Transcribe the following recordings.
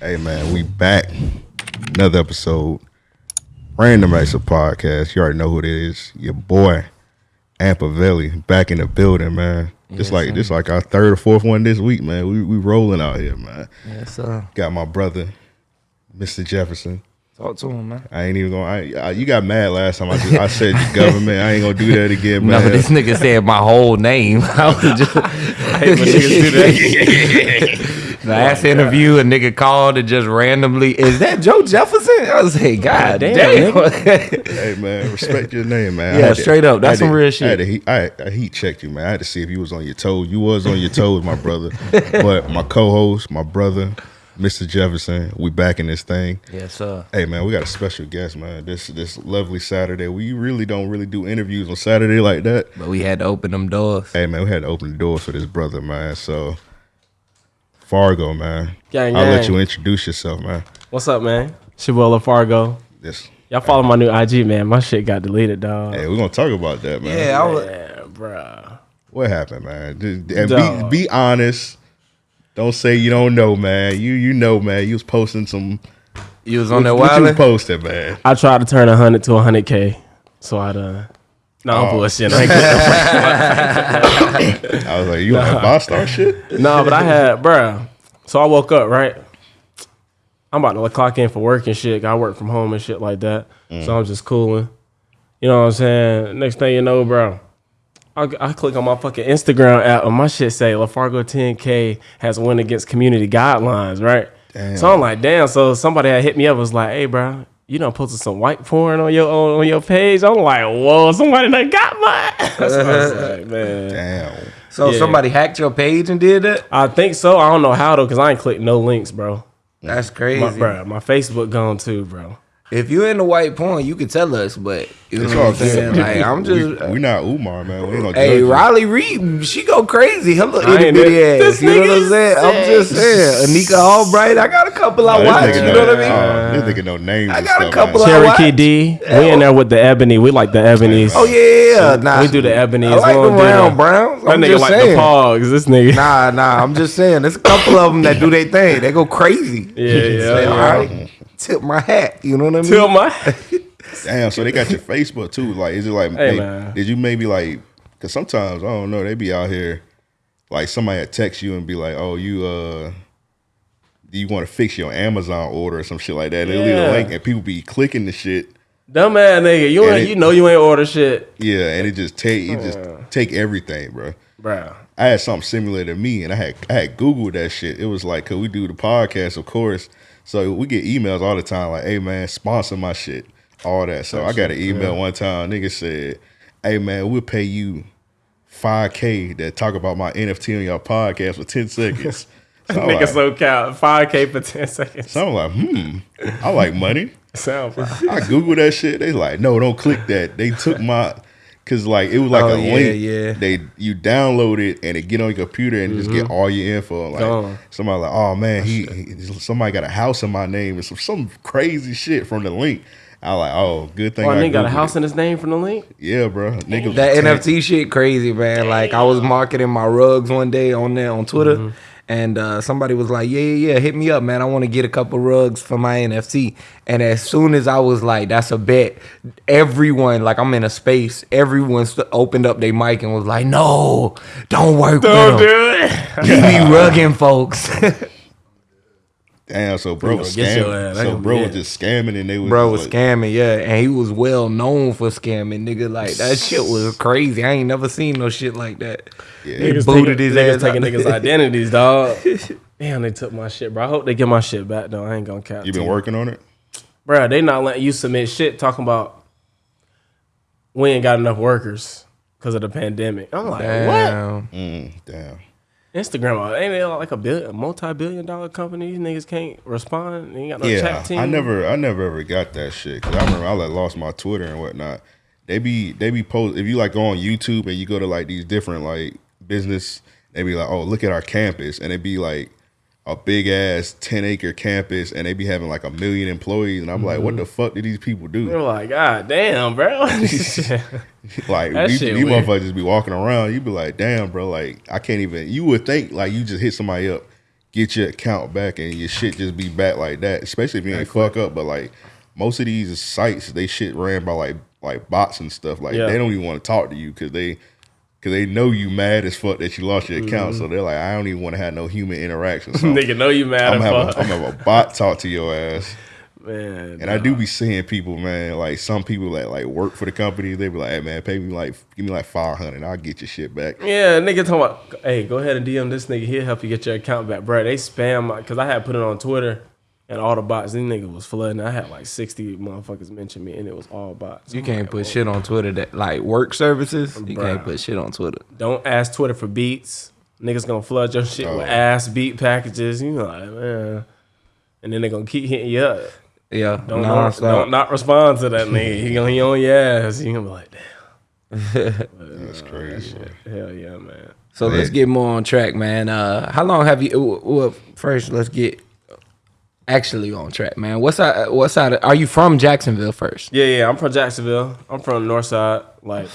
Hey man, we back. Another episode. Random Acts of Podcast. You already know who it is. Your boy, Ampavelli, back in the building, man. Just like this like our third or fourth one this week, man. We we rolling out here, man. Yes, sir. Got my brother, Mr. Jefferson. Talk to him, man. I ain't even gonna. I, I, you got mad last time. I, just, I said government. I ain't gonna do that again, man. No, this nigga said my whole name. I was just. The last interview, a nigga called and just randomly, is that Joe Jefferson? I was like, God damn. hey man, respect your name, man. Yeah, had to- straight up. That's I some to- real I had shit. to heat, I, I heat checked you, man. I had to see if you was on your toes. You was on your toes, my brother. But my co-host, my brother, Mr. Jefferson, we back in this thing. yes, sir. Hey man, we got a special guest, man. This this lovely Saturday. We really don't really do interviews on Saturday like that. But we had to open them doors. Hey man, we had to open the doors for this brother, man. So Fargo, man. Gang, I'll let you introduce yourself, man. What's up, man? Shabuela Fargo. This Y'all follow my new IG, man. My shit got deleted, dog. hey, we're gonna talk about that, man. Yeah, I was. Yeah, bruh. What happened, man? And be be honest. Don't say you don't know, man. You you know, man. You was posting some. You was on that what you was wild. posting, man? I tried to turn 100 to 100K. So I done. No, I'm Oh. bullshit. I ain't I was like, you on that boss star shit? no, but I had, bruh. So I woke up, right? I'm about to clock in for work and shit. I work from home and shit like that. So mm. I'm just cooling. You know what I'm saying? Next thing you know, bro, I, I click on my fucking Instagram app and my shit say LaFargo 10K has won against community guidelines, right? Damn. So I'm like, damn. So somebody had hit me up was like, hey, bro, you done posted some white porn on your on, on your page. I'm like, whoa, somebody done got mine. so I was like, man. Damn. So Yeah. somebody hacked your page and did that? I think so. I don't know how though, cause I ain't clicked no links, bro. That's crazy. My, bro, my Facebook gone too, bro. If you in the white porn, you could tell us, but you know what I'm saying? Like, I'm just. we, we not Umar, man. We ain't gonna Hey, judge you. Riley Reid, she go crazy. Her little I itty ain't bitty it. ass. This You know what I'm nigga saying? I'm just saying. Anikka Albrite, I got a couple I this watch. nigga You know what I mean? uh, this nigga know names. I and got a stuff, couple man. of- Cherokee what? D, we in there with the ebony. We like the ebonies. Oh yeah, nah. we do the ebonies. I like we the don't do round browns. That I'm nigga just like saying. the pogs. This nigga. Nah, nah. I'm just saying. There's a couple of them that do their thing. They go crazy. Yeah, yeah, Say, yeah. all right. Tip my hat. You know what I mean? Tip my. hat. Damn. So they got your Facebook too. Like, is it like? Hey, they- Did you maybe like? Because sometimes I don't know. They be out here, like somebody had text you and be like, "Oh, you uh." Do you want to fix your Amazon order or some shit like that? They leave a link and people be clicking the shit. Dumb ass nigga. You ain't, it- you know you ain't order shit, Yeah, and it just take it just take everything, bro. bro. I had something similar to me, and I had I had Googled that shit. It was like, could we do the podcast, of course. So we get emails all the time, like, "Hey man, sponsor my shit," all that. So I got an email one time. Nigga said, "Hey man, we'll pay you five k to talk about my NFT on your podcast for ten seconds." So Nigga like, so count five k for ten seconds. so I'm like, hmm, I like money. Sound. I Google that shit. They like, no, don't click that. They took my, cause like it was like Oh, a yeah, link. yeah. They you download it and it get on your computer and just get all your info. Like somebody like, oh man, he, he somebody got a house in my name and some some crazy shit from the link. I like, oh, good thing. Oh, I nigga got a house it. in his name from the link. Yeah, bro. Nigga That NFT shit crazy, man. Like I was marketing my rugs one day on there on Twitter, Mm-hmm. And uh, somebody was like, "Yeah, yeah, yeah, hit me up, man. I want to get a couple rugs for my NFT." And as soon as I was like, "That's a bet," everyone, like I'm in a space, everyone st- opened up their mic and was like, "No, don't work Don't with him. do it. He be rugging folks." Damn, so bro was gonna get your scamming. So bro yeah. was just scamming and they was Bro was like, scamming, yeah, and he was well known for scamming, nigga. Like that shit was crazy. I ain't never seen no shit like that. Yeah. They Niggas booted taking, his niggas ass taking niggas' identities, dog. Damn, they took my shit, bro. I hope they get my shit back though. I ain't gonna cap. You to been working on it? bro. They not letting you submit shit talking about we ain't got enough workers because of the pandemic. I'm like, what? Mm, damn. Instagram ain't they like a billion, multi-billion dollar company? These niggas can't respond. They ain't got no yeah, chat team. I never, I never ever got that shit. Cause I remember I like lost my Twitter and whatnot. They be, they be post. If you like go on YouTube and you go to like these different like business, they be like, oh, look at our campus, and it be like a big ass ten acre campus, and they be having like a million employees, and I'm like, Mm-hmm. what the fuck do these people do? They're like, God damn, bro. Like these, these motherfuckers just be walking around. You be like, damn, bro. Like I can't even. You would think like you just hit somebody up, get your account back and your shit just be back like that. Especially if you ain't fuck up. But like most of these sites, they shit ran by like like bots and stuff. Like Yeah. they don't even want to talk to you because they because they know you mad as fuck that you lost your account. So mm-hmm. they're like, I don't even want to have no human interaction. So Nigga know you mad I'm as gonna have, fuck. a, I'm gonna a bot talk to your ass. Man, And I do be seeing people, man, like some people that like work for the company, they be like, hey man, pay me like give me like five hundred, I'll get your shit back. Yeah, nigga talking about, hey, go ahead and DM this nigga. He'll help you get your account back, bro. They spam my, cause I had put it on Twitter, and all the bots. These niggas was flooding. I had like sixty motherfuckers mention me, and it was all bots. You I'm can't like, put oh, shit on Twitter that like work services. You Bruh. can't put shit on Twitter. Don't ask Twitter for beats. Niggas gonna flood your shit Oh. with ass beat packages. You know, like man, and then they gonna keep hitting you up. Yeah, Don't, non don't, don't not respond to that nigga. He gonna he on your ass. You gonna be like, damn, That's crazy. hell yeah, man. So let's get more on track, man. Uh, how long have you? Well, first let's get actually on track, man. What's side? What side? Are you from Jacksonville first? Yeah, yeah. I'm from Jacksonville. I'm from North Side. Like,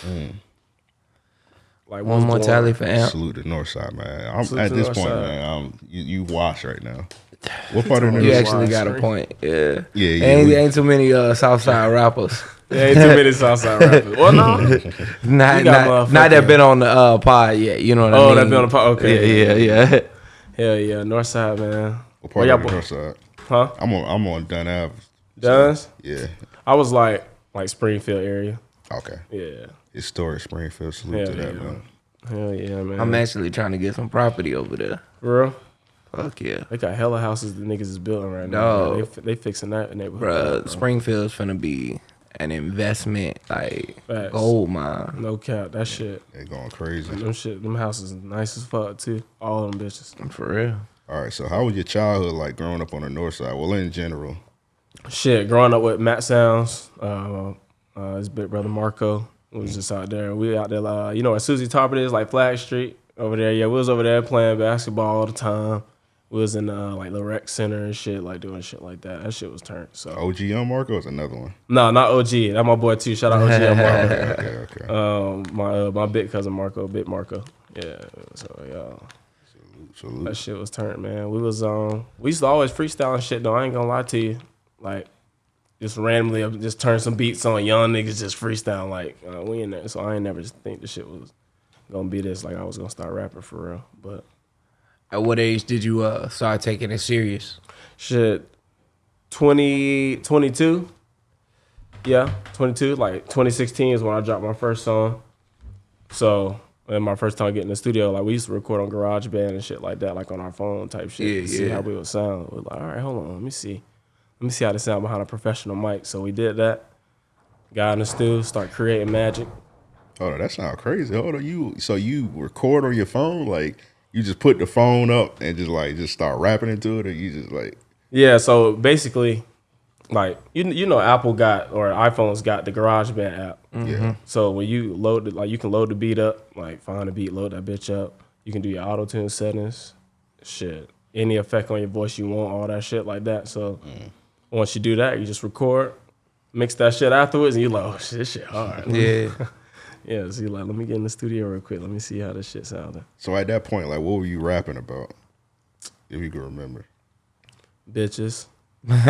like One more tally for Amp. Salute the north side, man. I'm, Salute at this North point, Side. man, um, you, you wash right now. What part of the You actually Wide got a point. Yeah. Yeah, yeah, Ain't, we- ain't too many uh, Southside rappers. Yeah, ain't too many Southside rappers. Well, no. Not, not, not that been on the uh, pod yet. You know what I Oh, that been on the pod, okay. Yeah, yeah, yeah. Hell yeah, North Side, man. What part y'all of the north side? Huh? I'm on. I'm on Dunn Ave. Duns? Yeah. I was like, like Springfield area. Okay. Yeah. Historic Springfield. Salute Hell to that, yeah. man. Hell yeah, man. I'm actually trying to get some property over there. For real. Fuck yeah. They got hella houses the niggas is building right now. Dog. man. They, they fixing that neighborhood. Bruh, up, bro. Springfield's finna be an investment, like Facts. gold mine. No cap. That shit. They going crazy. Them shit. Them houses nice as fuck too. All of them bitches. For real. All right. So, how was your childhood like growing up on the north side? Well, in general. Shit, growing up with Matt Sounds, uh, uh, his big brother Marco was just out there. We out there, uh, you know where Susie Tarpet is, like Flag Street over there. Yeah, we was over there playing basketball all the time. We was in uh, like the rec center and shit, like doing shit like that. That shit was turned. So OG Young Marco is another one. no, not OG. That my boy too. Shout out OG and Marco. Okay. Okay. Um, my uh, my big cousin Marco, big Marco. Yeah. So yeah. Salute. That shit was turned, man. We was um we used to always freestyle and shit though. I ain't gonna lie to you. Like just randomly uh, just turn some beats on young niggas just freestyle like uh, we in there. So I ain't never just think the shit was gonna be this like I was gonna start rapping for real. But At what age did you uh, start taking it serious? shit 20 22 yeah 22 like 2016 is when i dropped my first song so and my first time getting in the studio like we used to record on GarageBand and shit like that like on our phone type shit Yeah, to see how we would sound. We're like all right hold on let me see. Let me see how to sound behind a professional mic. So we did that. Got in the studio start creating magic. Hold on, that sounds crazy. Hold on, you so you record on your phone, like you just put the phone up and just like just start rapping into it, or you just like Yeah, so basically, like you you know, Apple got or iPhones got the GarageBand app. Mm-hmm. yeah, So when you load it, like you can load the beat up, like find a beat, load that bitch up. You can do your auto tune settings, shit, any effect on your voice you want, all that shit like that. So mm. once you do that, you just record, mix that shit afterwards, and you like, oh shit, this shit hard. Yeah. yeah. So you like, let me get in the studio real quick. Let me see how this shit sounded. So at that point, like, what were you rapping about? If you can remember. bitches. and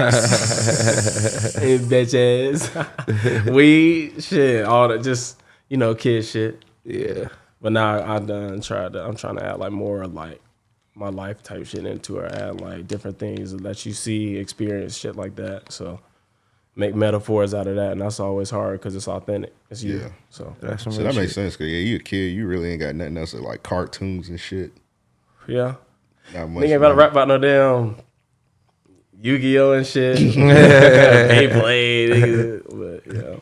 bitches. Weed, shit, all that just, you know, kid shit. yeah. But now I done tried to I'm trying to add like more like my life type shit into it, add like different things that let you see, experience, shit like that. So make metaphors out of that, and that's always hard because it's authentic. It's you. Yeah. So That's some So real that makes sense. Cause yeah, you a kid, you really ain't got nothing else like cartoons and shit. yeah. Not much. Nigga ain't about to rap about no damn Yu-Gi-Oh and shit. Beyblade, nigga. but yeah.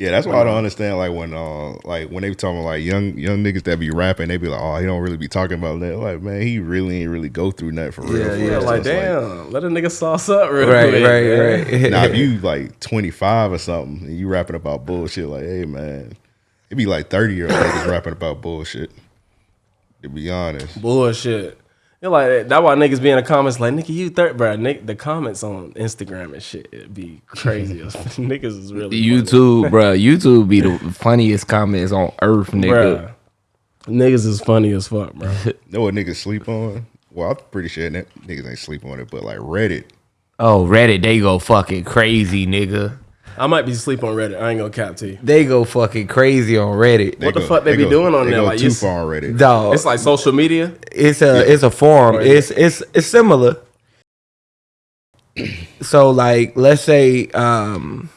Yeah, that's why I don't understand. Like when, uh, like when they be talking like young young niggas that be rapping, they be like, "Oh, he don't really be talking about that." Like, man, he really ain't really go through that for real. Yeah, for Yeah, real. Like it's damn, let a nigga sauce up real Right, quick. right, man. right. now if you like 25 or something and you rapping about bullshit like hey man it be like 30 year old niggas rapping about bullshit to be honest Bullshit. You're like that. Why niggas be in the comments like, nigga, you third, bro. Nick, the comments on Instagram and shit, it be crazy. niggas is really funny. YouTube, bro. YouTube be the funniest comments on earth, nigga. Bruh. Niggas is funny as fuck, bro. know what niggas sleep on Well, I'm pretty sure that niggas ain't sleeping on it, but like Reddit. Oh, Reddit, they go fucking crazy, nigga. I might be asleep on Reddit. I ain't gonna cap to you. They go fucking crazy on Reddit. What the fuck they be go- doing on they there? Like, too you- far on Reddit. Dog, It's like social media. it's a it's a forum. Right. It's it's it's similar. So like, let's say, um,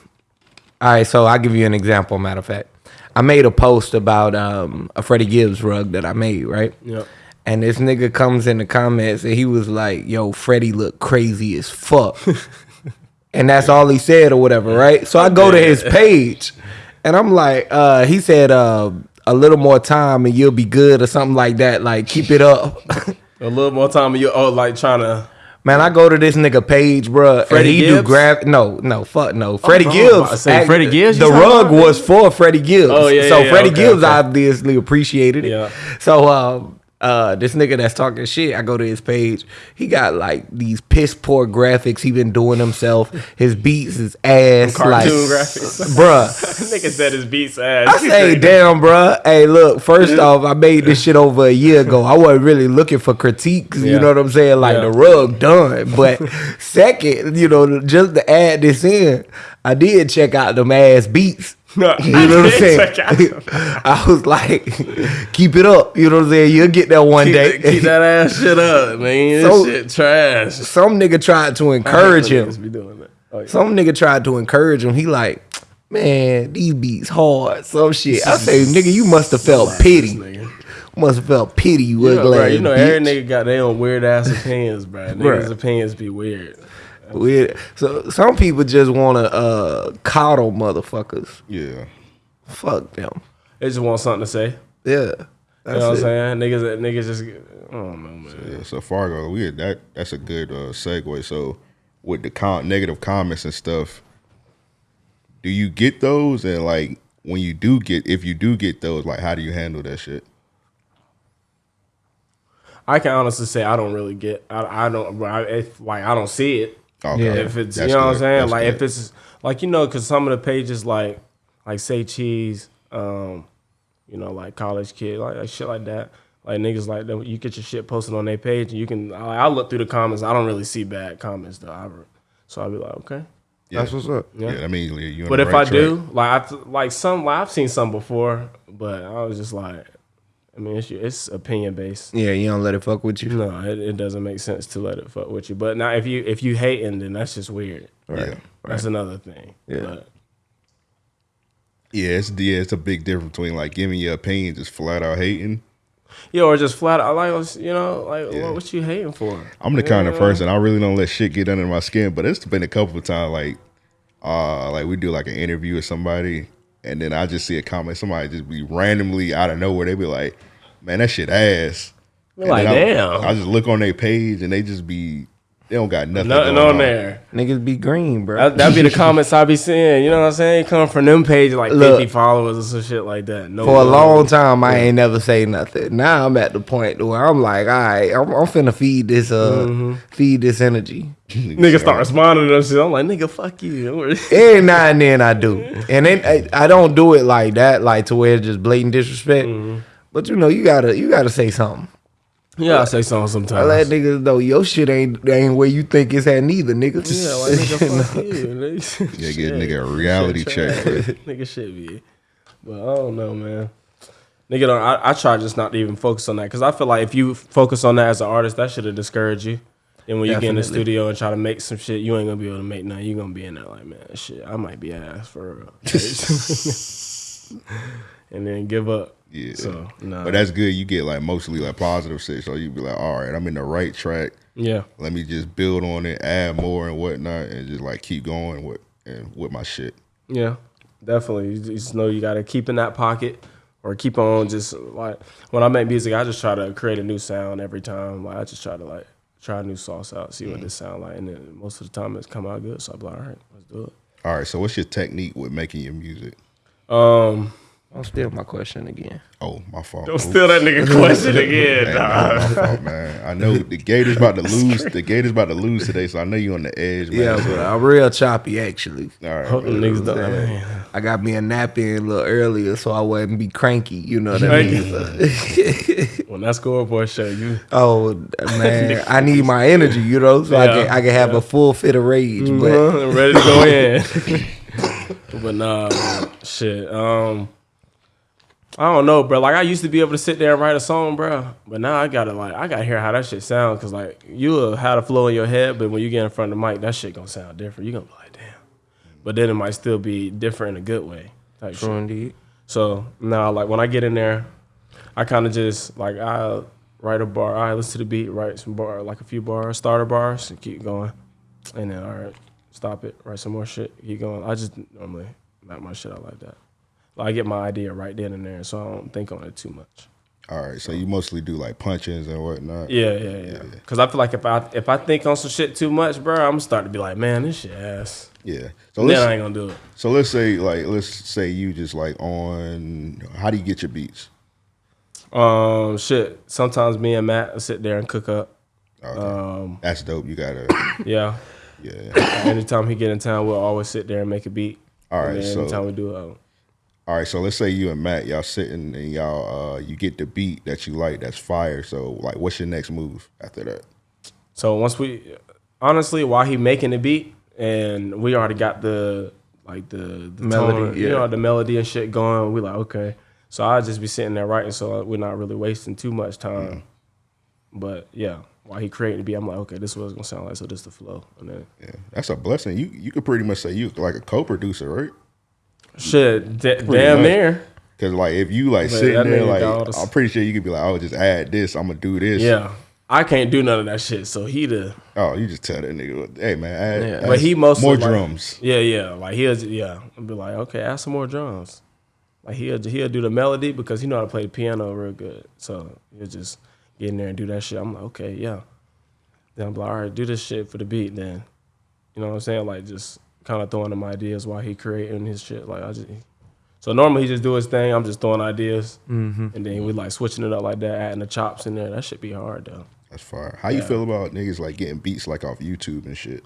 all right. So I'll give you an example. Matter of fact, I made a post about um a Freddie Gibbs rug that I made, right? Yep. And this nigga comes in the comments and he was like, "Yo, Freddie look crazy as fuck," and that's all he said or whatever, right? So I go to his page, and I'm like, uh, he said, uh, "A little more time and you'll be good" or something like that. Like, keep it up. A little more time. and You oh like trying to. Man, I go to this nigga page, bruh, and Freddie he do Gibbs? graph. No, no, fuck no. Freddie was Gibbs. say, Freddie Gibbs, The rug about? was for Freddie Gibbs. Oh, yeah, So yeah, Freddie okay, Gibbs okay. obviously appreciated it. Yeah. So um, uh, this nigga that's talking shit, I go to his page. He got like these piss poor graphics he been doing himself. His beats is ass, Cartoon like, graphics. bruh. Nigga said his beats ass. I say, damn, bruh. Hey, look. First off, I made this shit over a year ago. I wasn't really looking for critiques. You know what I'm saying? Like Yeah. the rug done. But second, you know, just to add this in, I did check out them ass beats. No, You know what I'm saying? I was like, keep it up. You know what I'm saying? You'll get that one Keep, day. that- keep that ass shit up, man. So- this shit trash. Some nigga tried to encourage him. Be doing that. Oh, yeah. Some nigga tried to encourage him. He like, man, these beats hard. Some shit. I say, nigga, you must have felt pity. Nigga. Must have felt pity. You You was know, bro, you know every nigga got their own weird ass opinions, bro. Niggas' opinions be weird. Weird. So some people just want to uh, coddle motherfuckers. Yeah. Fuck them. They just want something to say. Yeah. You know what I'm saying? Niggas, niggas just, I don't know, man. Yeah, so Fargo, we that that's a good uh, segue. So with the com- negative comments and stuff, do you get those? And like when you do get, if you do get those, like how do you handle that shit? I can honestly say I don't really get. I, I don't. bro, I, if like I don't see it. Okay. Yeah. If it's That's you know what I'm saying. That's like good. if it's like you know, because some of the pages like like say cheese, um, you know, like college kid, like, like shit like that. Like niggas like that. You get your shit posted on their page, and you can. I, I look through the comments. I don't really see bad comments though. I, so I'll be like, okay. yeah. That's what's up. yeah. that means you. But if I do, like I like some, like I've seen some before, but I was just like, I mean, it's it's opinion based. Yeah, you don't let it fuck with you. No, it, it doesn't make sense to let it fuck with you. But now, if you if you hating, then that's just weird. yeah, That's another thing. Yeah. But, yeah, it's yeah, it's a big difference between like giving your opinion, just flat out hating. yeah, or just flat out like you know, like Yeah. what, what you hating for? I'm the kind of person I really don't let shit get under my skin, but it's been a couple of times like uh like we do like an interview with somebody and then I just see a comment, somebody just be randomly out of nowhere, they be like, Man, that shit ass. Like, damn, I, I just look on their page and they just be they don't got nothing, nothing going on there. Niggas be green, bro. That, that'd be the comments I be seeing. You know what I'm saying? Come from them pages like Look. 50 followers or some shit like that. No For a long time, I ain't never say nothing. Now I'm at the point where I'm like, all right, I'm, I'm finna feed this, uh, Mm-hmm. feed this energy. Niggas start responding to them shit. I'm like, nigga, fuck you. Every now and then I do, and then I, I don't do it like that, like to where it's just blatant disrespect. Mm-hmm. But you know, you gotta, you gotta say something. Yeah, I say something I sometimes. let niggas know your shit ain't ain't where you think it's at neither, nigga. Yeah, like nigga, fuck you. Nigga. Yeah, get nigga a reality Shit check. nigga shit be. But I don't know, man. Nigga, don't, I, I try just not to even focus on that because I feel like if you focus on that as an artist, that should have discouraged you. And when you get in the studio and try to make some shit, you ain't gonna be able to make nothing. You gonna be in there like, man, shit, I might be ass for real. and then give up. Yeah. So no. But that's good. You get like mostly like positive shit. So you be like, all right, I'm in the right track. yeah. Let me just build on it, add more and whatnot, and just like keep going with and with my shit. Yeah, definitely. You just know you got to keep in that pocket or keep on just like when I make music, I just try to create a new sound every time. Like I just try to like try a new sauce out, see what this sound like, and then most of the time it's come out good. So I'm like, all right, let's do it. All right. So what's your technique with making your music? Um, Don't steal my question again. Oh, my fault. Don't steal that nigga question again, Hey, dog. my fault, man. I know the Gators about to lose. The Gators about to lose today, so I know you on the edge, man. Yeah, but I'm real choppy actually. all right, Hope them man. niggas don't. Yeah. I got me a nap in a little earlier so I wouldn't be cranky. You know what I mean? When that scoreboard show you, oh man, I need my energy. You know, so I can I can have a full fit of rage. But uh, ready to go in. but nah, man, shit. Um, I don't know, bro. Like I used to be able to sit there and write a song, bro. But now I gotta like I gotta hear how that shit sounds, cause like you'll have the flow in your head, but when you get in front of the mic, that shit gonna sound different. You gonna be like, damn. But then it might still be different in a good way. Type shit. True indeed. So now, like when I get in there, I kind of just like I write a bar. I listen to the beat, write some bar, like a few bars, starter bars, and keep going. And then all right, stop it, write some more shit, keep going. I just normally map my shit out like that. I get my idea right then and there, so I don't think on it too much. All right, so you mostly do like punches and whatnot. Yeah, yeah, yeah. Cause I feel like if I if I think on some shit too much, bro, I'm starting to be like, man, this shit ass. yeah. So Then I ain't gonna do it. so let's say like let's say you just like on. How do you get your beats? Um, shit. Sometimes me and Matt will sit there and cook up. Okay. Um, That's dope. You gotta. yeah. Yeah. Anytime he get in town, we'll always sit there and make a beat. All right, so- anytime we do it, All right, so let's say you and Matt, y'all sitting and y'all uh you get the beat that you like that's fire. So like what's your next move after that? so once we, honestly, while he making the beat, and we already got the like the, the Melody, tone, you yeah. know, the melody and shit going. We like okay, so I'll just be sitting there writing, so we're not really wasting too much time. But yeah, while he creating the beat, I'm like, okay, this is what it's gonna sound like. So this is the flow, and then Yeah. That's a blessing. You you could pretty much say you like a co-producer, right? Shit, da- damn much. near. Cause like if you like But sitting there like got I'm pretty sure you could be like, oh just add this, I'm gonna do this. Yeah, I can't do none of that shit. So he the Oh, you just tell that nigga, hey man, add, Yeah. add But he mostly more like- drums. Yeah, yeah. Like he'll yeah. I'll be like, okay, add some more drums. Like he'll he'll do the melody because he know how to play the piano real good. So he'll just get in there and do that shit. I'm like, okay, yeah. Then I'm like, all right, do this shit for the beat then. You know what I'm saying? Like just kind of throwing him ideas while he creating his shit. Like I just so normally he just do his thing. I'm just throwing ideas, Mm-hmm. and then we like switching it up like that, adding the chops in there. That should be hard though. That's fire. How you feel about niggas like getting beats like off YouTube and shit?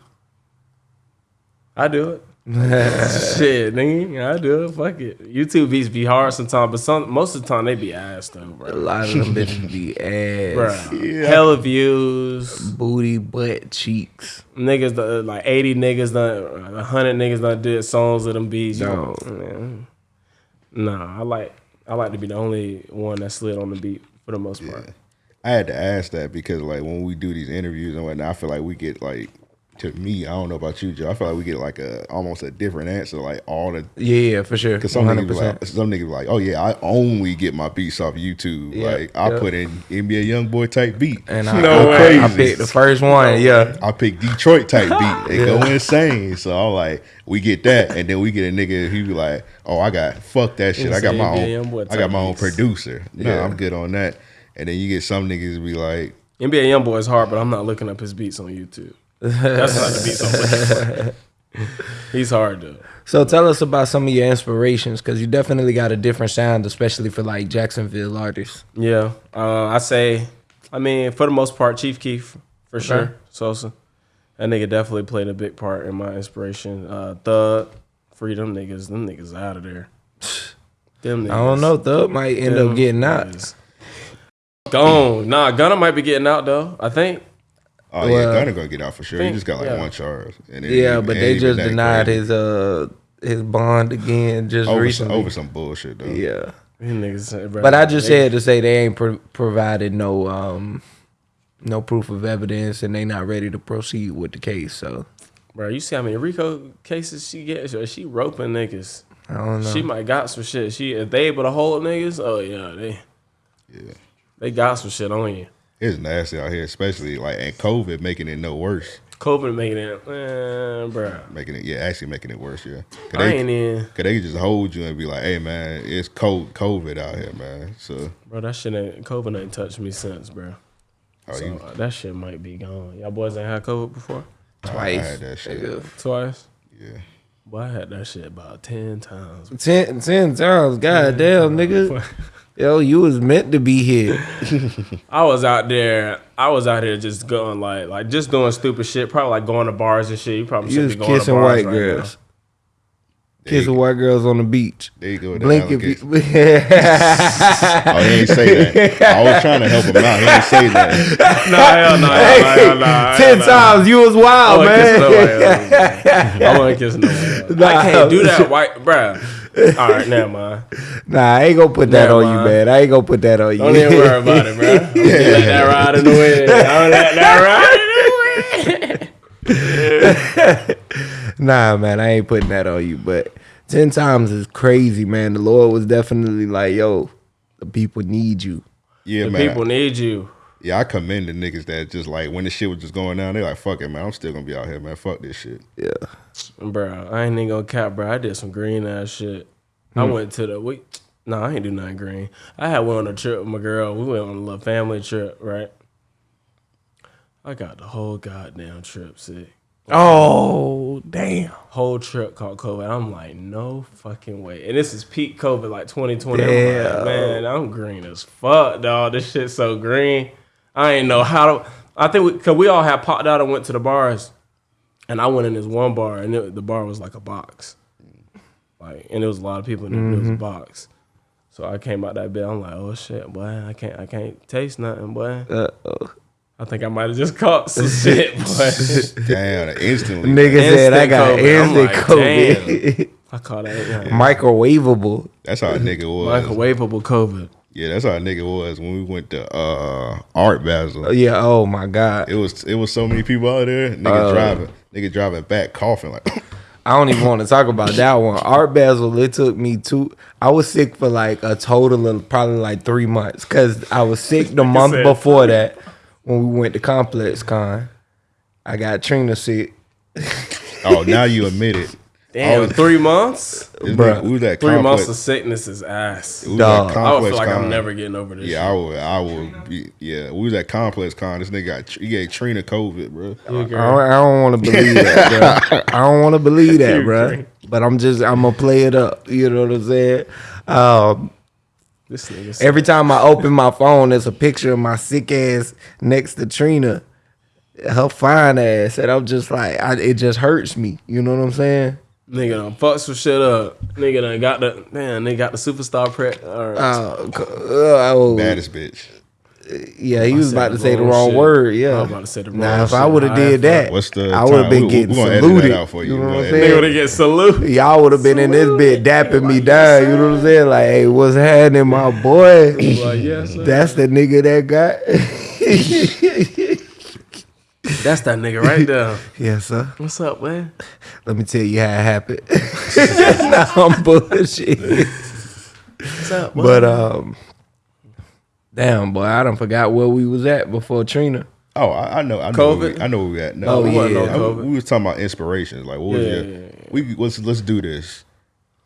I do it. Shit, nigga, I do it. Fuck it. YouTube beats be hard sometimes, but some most of the time they be ass though, bro. A lot of them bitches be ass, Bro, Yeah. hella views. booty, butt, cheeks. Niggas, done- like eighty niggas done, hundred niggas done did songs of them beats. You No. man. Nah, I like, I like to be the only one that slid on the beat for the most part. I had to ask that because like when we do these interviews and whatnot, I feel like we get like to me, I don't know about you, Joe. I feel like we get like a almost a different answer, like all the Yeah, yeah, for sure. Cause some One niggas hundred be percent. like, some niggas be like, oh yeah, I only get my beats off YouTube. Yeah, like I put in NBA YoungBoy type beat, And I, No I, way. I picked the first one. Yeah, I pick Detroit type beat. They go insane. So I'm like, we get that, and then we get a nigga who be like, oh, I got fuck that shit. I got my NBA own. I got my own producer. No, Yeah. I'm good on that. And then you get some niggas be like, NBA YoungBoy is hard, but I'm not looking up his beats on YouTube. That's not to be I'm. He's hard though. So tell us about some of your inspirations, because you definitely got a different sound, especially for like Jacksonville artists. Yeah, uh, I say, I mean, for the most part, Chief Keef for sure. Sosa, that nigga definitely played a big part in my inspiration. Uh, Thug, Freedom niggas, them niggas out of there. Them niggas. I don't know, Thug might end Them up getting out. niggas. Gone. Nah, Gunna might be getting out though. I think. Oh yeah, Well, Gunna gonna get out for sure. He just got like yeah. one charge. And then Yeah, but ain't they just denied crazy. his uh his bond again just over some, recently. over some bullshit though. yeah, Them niggas, bro, but I just they- said to say they ain't pro- provided no um no proof of evidence and they not ready to proceed with the case. So bro, you see how many RICO cases she gets? Or She roping niggas. I don't know. She might got some shit. She if they able to hold niggas, oh yeah, they Yeah. they got some shit on you. It's nasty out here, especially like and COVID making it no worse. COVID making it, man, bro. Making it, yeah, actually making it worse. Yeah, Cause I they, ain't in, Cause they just hold you and be like, "Hey man, it's cold COVID out here, man." So, bro. That shit ain't COVID ain't touched me since, bro. oh, So you, uh, that shit might be gone. Y'all boys ain't had COVID before Twice. I had that shit. twice. Yeah, Boy, I had that shit about ten times. Ten, ten times, god goddamn, nigga. Yo, you was meant to be here. I was out there. I was out here just going like, like just doing stupid shit. Probably like going to bars and shit. You probably You should was be going to kissing bars white right girls. There you Kissing white girls on the beach. There you go. with the Blink if you. Oh, he ain't say that. I was trying to help him out. He didn't say that. now. Nah, hell no, hell no, hell no, hell Ten no. times, you was wild, wasn't kissing man. nobody else. I wasn't kissing nobody else. I can't do that, white bruh. All right, never mind. Nah, I ain't gonna put that Never on you, man. I ain't gonna put that on you. Don't even worry about it, bro. I'm gonna let that ride in the wind. I'm gonna let that ride in the wind. Nah, man, I ain't putting that on you. But ten times is crazy, man. The Lord was definitely like, "Yo, the people need you." Yeah, The man. people need you. Yeah, I commend the niggas that just like when the shit was just going down, they like, fuck it, man. I'm still gonna be out here, man. Fuck this shit. Yeah, Bro, I ain't even gonna cap, bro. I did some green ass shit. I hmm. went to the we. No, I ain't do nothing green. I had went on a trip with my girl. We went on a little family trip, right? I got the whole goddamn trip sick. Oh, damn. Whole trip caught COVID. I'm like, no fucking way. And this is peak COVID, like 2020. I'm like, man, I'm green as fuck, dog. This shit's so green. I ain't know how to. I think we, cause we all had popped out and went to the bars, and I went in this one bar, and it, the bar was like a box, like, and there was a lot of people in it. It was a mm-hmm. box. So I came out that bed. I'm like, oh shit, boy, I can't, I can't taste nothing, boy. Uh-oh. I think I might have just caught some shit, boy. Damn, instantly. Nigga said I Instant got COVID. I'm instant like, COVID. I caught that. Yeah. Microwavable. That's how a nigga was. Microwavable COVID. Yeah, that's how a nigga was when we went to uh Art Basel. Yeah. Oh my God. It was it was so many people out there. Nigga Uh. driving, nigga driving back, coughing like. I don't even want to talk about that one. Art Basel, it took me two. I was sick for like a total of probably like three months because I was sick the month said before that when we went to Complex Con. I got Trina sick. oh, now you admit it. Damn, Oh, three months? This Bruh. nigga- we was at Three months of sickness is ass. we was Dog. I would complex feel like con. I'm never getting over this Yeah, I would. I would be. Yeah, we was at complex con. This nigga got he gave Trina COVID, bro. shit. You I don't, I don't want to believe that, bro. I don't want to believe that, bro. But I'm just, I'm gonna play it up. You know what I'm saying? Um, This nigga every time I open my phone, there's a picture of my sick ass next to Trina, her fine ass, and I'm just like, I, it just hurts me. You know what I'm saying? Nigga done fuck some shit up. Nigga done got the man. They got the superstar prep. Or, Uh, c- uh, oh, Baddest bitch. yeah, he was about to say the wrong wrong shit. word. I Yeah, was about to say the wrong. Now, wrong if I would have did that, What's the I would have been We- getting we gonna edit that saluted. out for you. You know what I'm saying? edit Nigga would have get salute. Y'all would have been in this bit dapping me down. You know what I'm saying? Like, hey, what's happening, my boy? Like, yes, sir. That's the nigga that got. That's that nigga right there. yes, sir. What's up, man? Let me tell you how it happened. nah, I'm bullshit. What's up, boy? But um, damn boy, I don't forgot where we was at before Trina. Oh, I, I know. I know. COVID? Where we, I know where we at. No, Oh, we, yeah. I- COVID. we was talking about inspirations. Like, what was Yeah, your? yeah, yeah. We let's let's do this.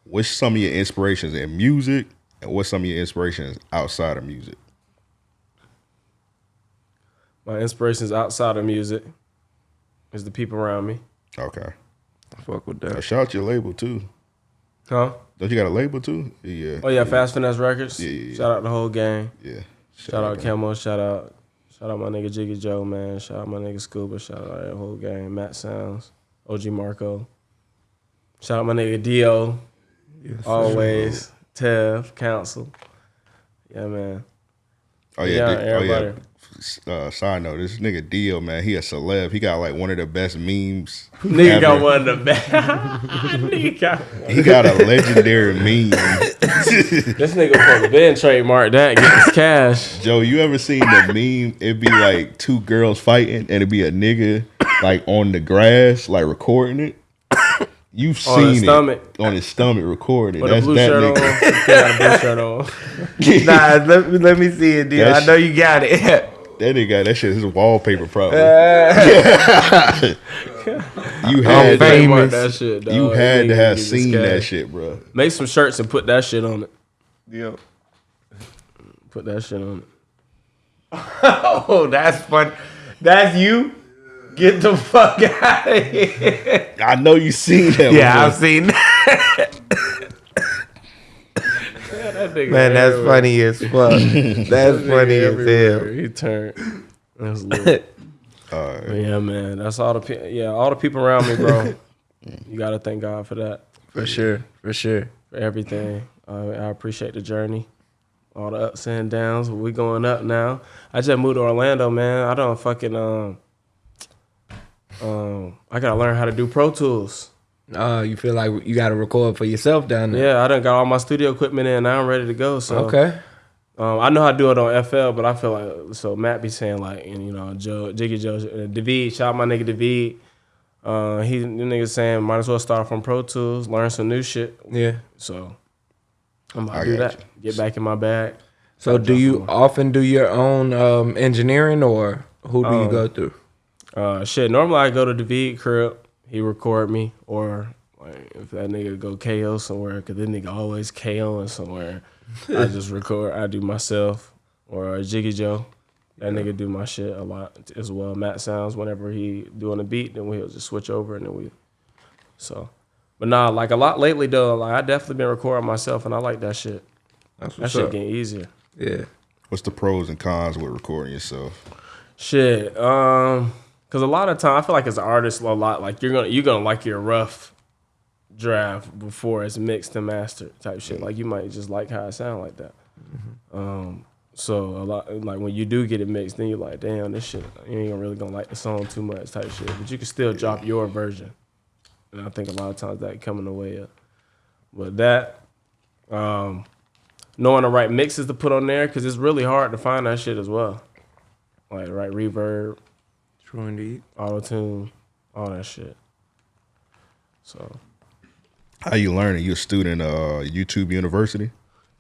What's some of your inspirations in music, and what's some of your inspirations outside of music? My inspirations outside of music is the people around me. Okay. Fuck with that. shout out your label too. Huh? Don't you got a label too? Yeah. Oh yeah, Fast Finesse Records. Yeah, yeah, yeah. Shout out the whole gang. Yeah. Shout out Camo. Shout out. Shout out my nigga Jiggy Joe, man. Shout out my nigga Scuba. Shout out that whole gang. Matt Sounds. OG Marco. Shout out my nigga Dio. Always. Tev. Council. Yeah, man. Oh yeah. Yeah, di- oh yeah. Everybody. Uh, side note: This nigga Dio, man, he a celeb. He got like one of the best memes. Nigga ever. got one of the best. nigga got He got a legendary meme. This nigga supposed to been trademark that, get this cash. Joe, you ever seen the meme? It'd be like two girls fighting, and it'd be a nigga like on the grass, like recording it. You've On seen his it stomach. on his stomach recording. With a That's blue that shirt on. nigga. He got a blue shirt on. Nah, let me let me see it, dude. I know you got it. That nigga got that shit. His wallpaper probably. you I'm had to, famous. That shit, dog. you had to have seen that shit, bro. Make some shirts and put that shit on it. yeah. Put that shit on it. Oh, that's fun. That's you. Get the fuck out of here. I know you seen that. Yeah, one. I've seen that. That nigga Man, that's everywhere. funny as fuck. That's That nigga funny as hell. He turned. That's lit. All But right. yeah, man. That's all the pe- yeah, all the people around me, bro. you gotta thank God for that, For sure. For sure. for everything. Uh, I appreciate the journey, all the ups and downs. We going up now. I just moved to Orlando, man. I don't fucking um um. I gotta learn how to do Pro Tools. Uh, you feel like you got to record for yourself down there. Yeah, I done got all my studio equipment in. Now I'm ready to go. So Okay. Um, I know how to do it on FL, but I feel like so Matt be saying like, and you know, Joe, Jiggy Joe, uh, David, shout out my nigga David. Uh, he the nigga saying might as well start from Pro Tools, learn some new shit. Yeah. So I'm about I to do that. Get back in my bag. So do you often do your own um, engineering or who do you Um, go through? Uh, shit. Normally I go to David crib, he record me, or like if that nigga go KO somewhere, cause that nigga always KOing somewhere. I just record. I do myself or Jiggy Joe. That nigga do my shit a lot as well. Matt sounds whenever he doing a beat, then we'll just switch over and then we. So, but nah, like a lot lately though. Like I definitely been recording myself, and I like that shit. That's That shit up. getting easier. Yeah. What's the pros and cons with recording yourself? Shit. Um, cause a lot of time I feel like as an artist, a lot like you're gonna you're gonna like your rough draft before it's mixed and mastered type shit. Like you might just like how it sound like that. Um, so a lot like when you do get it mixed, then you're like, damn, this shit you ain't really gonna like the song too much type shit. But you can still drop your version, and I think a lot of times that come in the way of. But that, um, knowing the right mixes to put on there, cause it's really hard to find that shit as well like right reverb, True indeed. auto tune, all that shit. So How you learning? You a student uh YouTube University?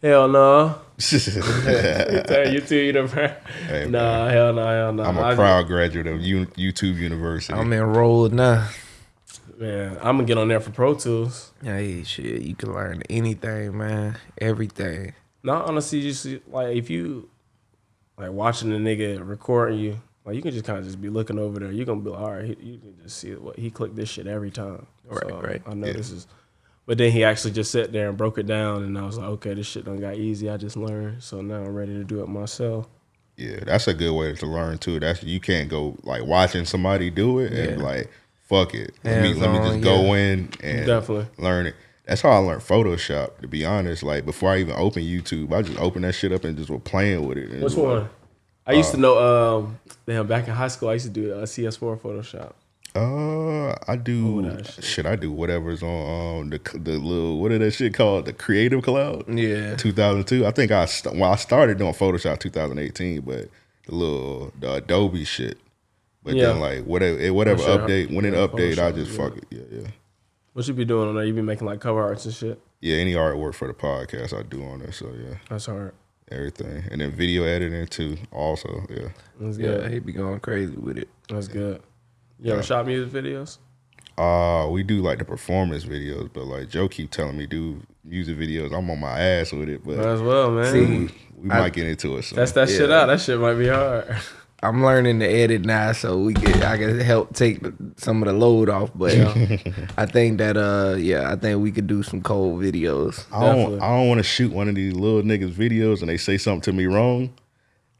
hell no, I'm Tell you too, you know, bro. Hey, nah, hell no, hell no. a I- proud graduate of U- YouTube University. I'm enrolled now. man. I'm gonna get on there for Pro Tools. Hey, shit, you can learn anything, man. Everything. Not honestly, you see, like if you like watching the nigga recording you, like you can just kind of just be looking over there. You're gonna be like, all right, he, you can just see what he clicked this shit every time. Right, So, right. I know Yeah. this is. But then he actually just sat there and broke it down, and I was like, okay, this shit done got easy. I just learned, so now I'm ready to do it myself. Yeah, that's a good way to learn too. That's you can't go like watching somebody do it and Yeah. like fuck it. Let me, let me Hands-on, just go yeah. in and Definitely. learn it. That's how I learned Photoshop. To be honest, like before I even opened YouTube, I just opened that shit up and just was playing with it. Which it was one? I used to know. Um, damn, back in high school, I used to do uh, CS4 Photoshop. Uh, I do that shit. shit. I do whatever's on um the the little what is that shit called the Creative Cloud. Yeah. 2002. I think I st- well I started doing Photoshop 2018, but the little the Adobe shit. But Yeah. then like whatever whatever Sure. update when it Yeah, update, I Photoshop, just yeah. fuck it. Yeah, yeah, What you be doing on there? You be making like cover arts and shit. yeah. Any artwork for the podcast I do on there. So yeah, That's hard. Everything, and then video editing too. Also, yeah. That's Yeah, good. he be going crazy with it. That's good. You ever Yeah. shot music videos? Uh, we do like the performance videos, but like Joe keep telling me do music videos. I'm on my ass with it, but Might as well, man. See, we I- might get into it. Soon. That's that shit out. That shit might be hard. I'm learning to edit now, so we get I can help take some of the load off. But I think that uh, yeah, I think we could do some cold videos. I don't Definitely. I don't want to shoot one of these little niggas videos and they say something to me wrong.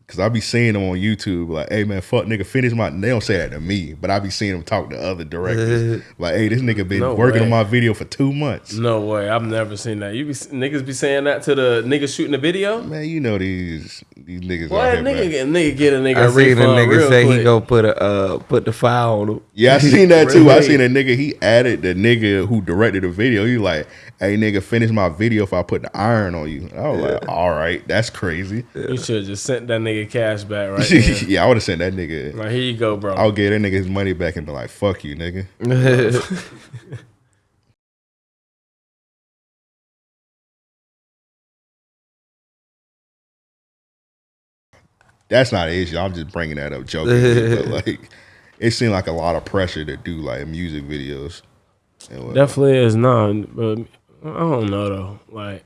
Cause I be seeing them on YouTube like, hey man, fuck nigga, finish my they don't say that to me, but I be seeing them talk to other directors. like, hey, this nigga been No working on my video for two months. No way. I've never seen that. You be niggas be saying that to the niggas shooting the video. Man, you know these these niggas What out here, nigga man. get nigga get a nigga I a seen a nigga real say quick. he go put a uh, put the file on him. Yeah, I seen that too. I seen a nigga, he added the nigga who directed the video. He like, hey nigga, finish my video if I put the iron on you. I was like, all right, that's crazy. You should have just sent that nigga cash back right yeah, I would have sent that nigga. like here you go, bro. I'll get that nigga his money back and be like, fuck you, nigga. That's not an issue. I'm just bringing that up joking, but like, it seemed like a lot of pressure to do like music videos. Definitely is not. but I don't know though. Like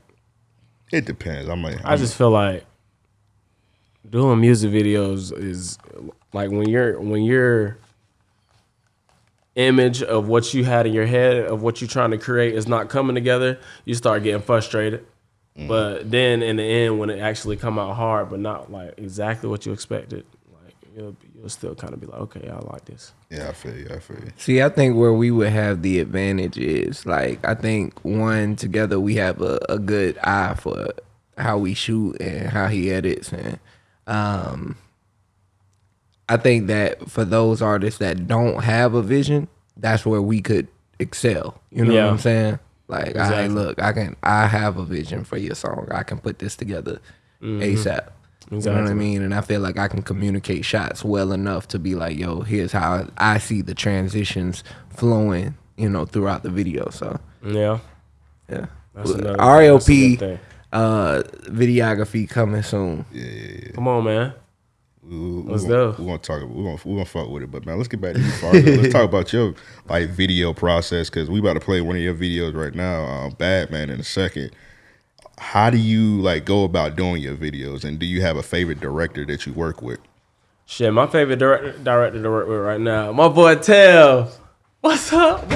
it depends. I'm like, I just feel like doing music videos is like when you're when you're image of what you had in your head of what you're trying to create is not coming together, you start getting frustrated. Mm-hmm. But then in the end, when it actually come out hard, but not like exactly what you expected, like you'll, you'll still kind of be like, okay, I like this. Yeah, I feel you. I feel you. See, I think where we would have the advantage is like I think one together we have a, a good eye for how we shoot and how he edits and um I think that for those artists that don't have a vision, that's where we could excel. You know Yeah. what I'm saying? Like, I look, I can I have a vision for your song. I can put this together ASAP. You know what I mean? And I feel like I can communicate shots well enough to be like, yo, here's how I see the transitions flowing, you know, throughout the video. So Yeah. yeah. That's another- that's a RLP good thing. uh videography coming soon. Yeah. yeah, yeah. Come on, man. We, we, Let's we gonna, go. We gonna talk. We gonna we gonna fuck with it. But man, let's get back to you, Fargo. let's talk about your like video process because we about to play one of your videos right now, um, Batman, in a second. How do you like go about doing your videos, and do you have a favorite director that you work with? Shit, my favorite director, director to work with right now, my boy Tails. What's up, boy?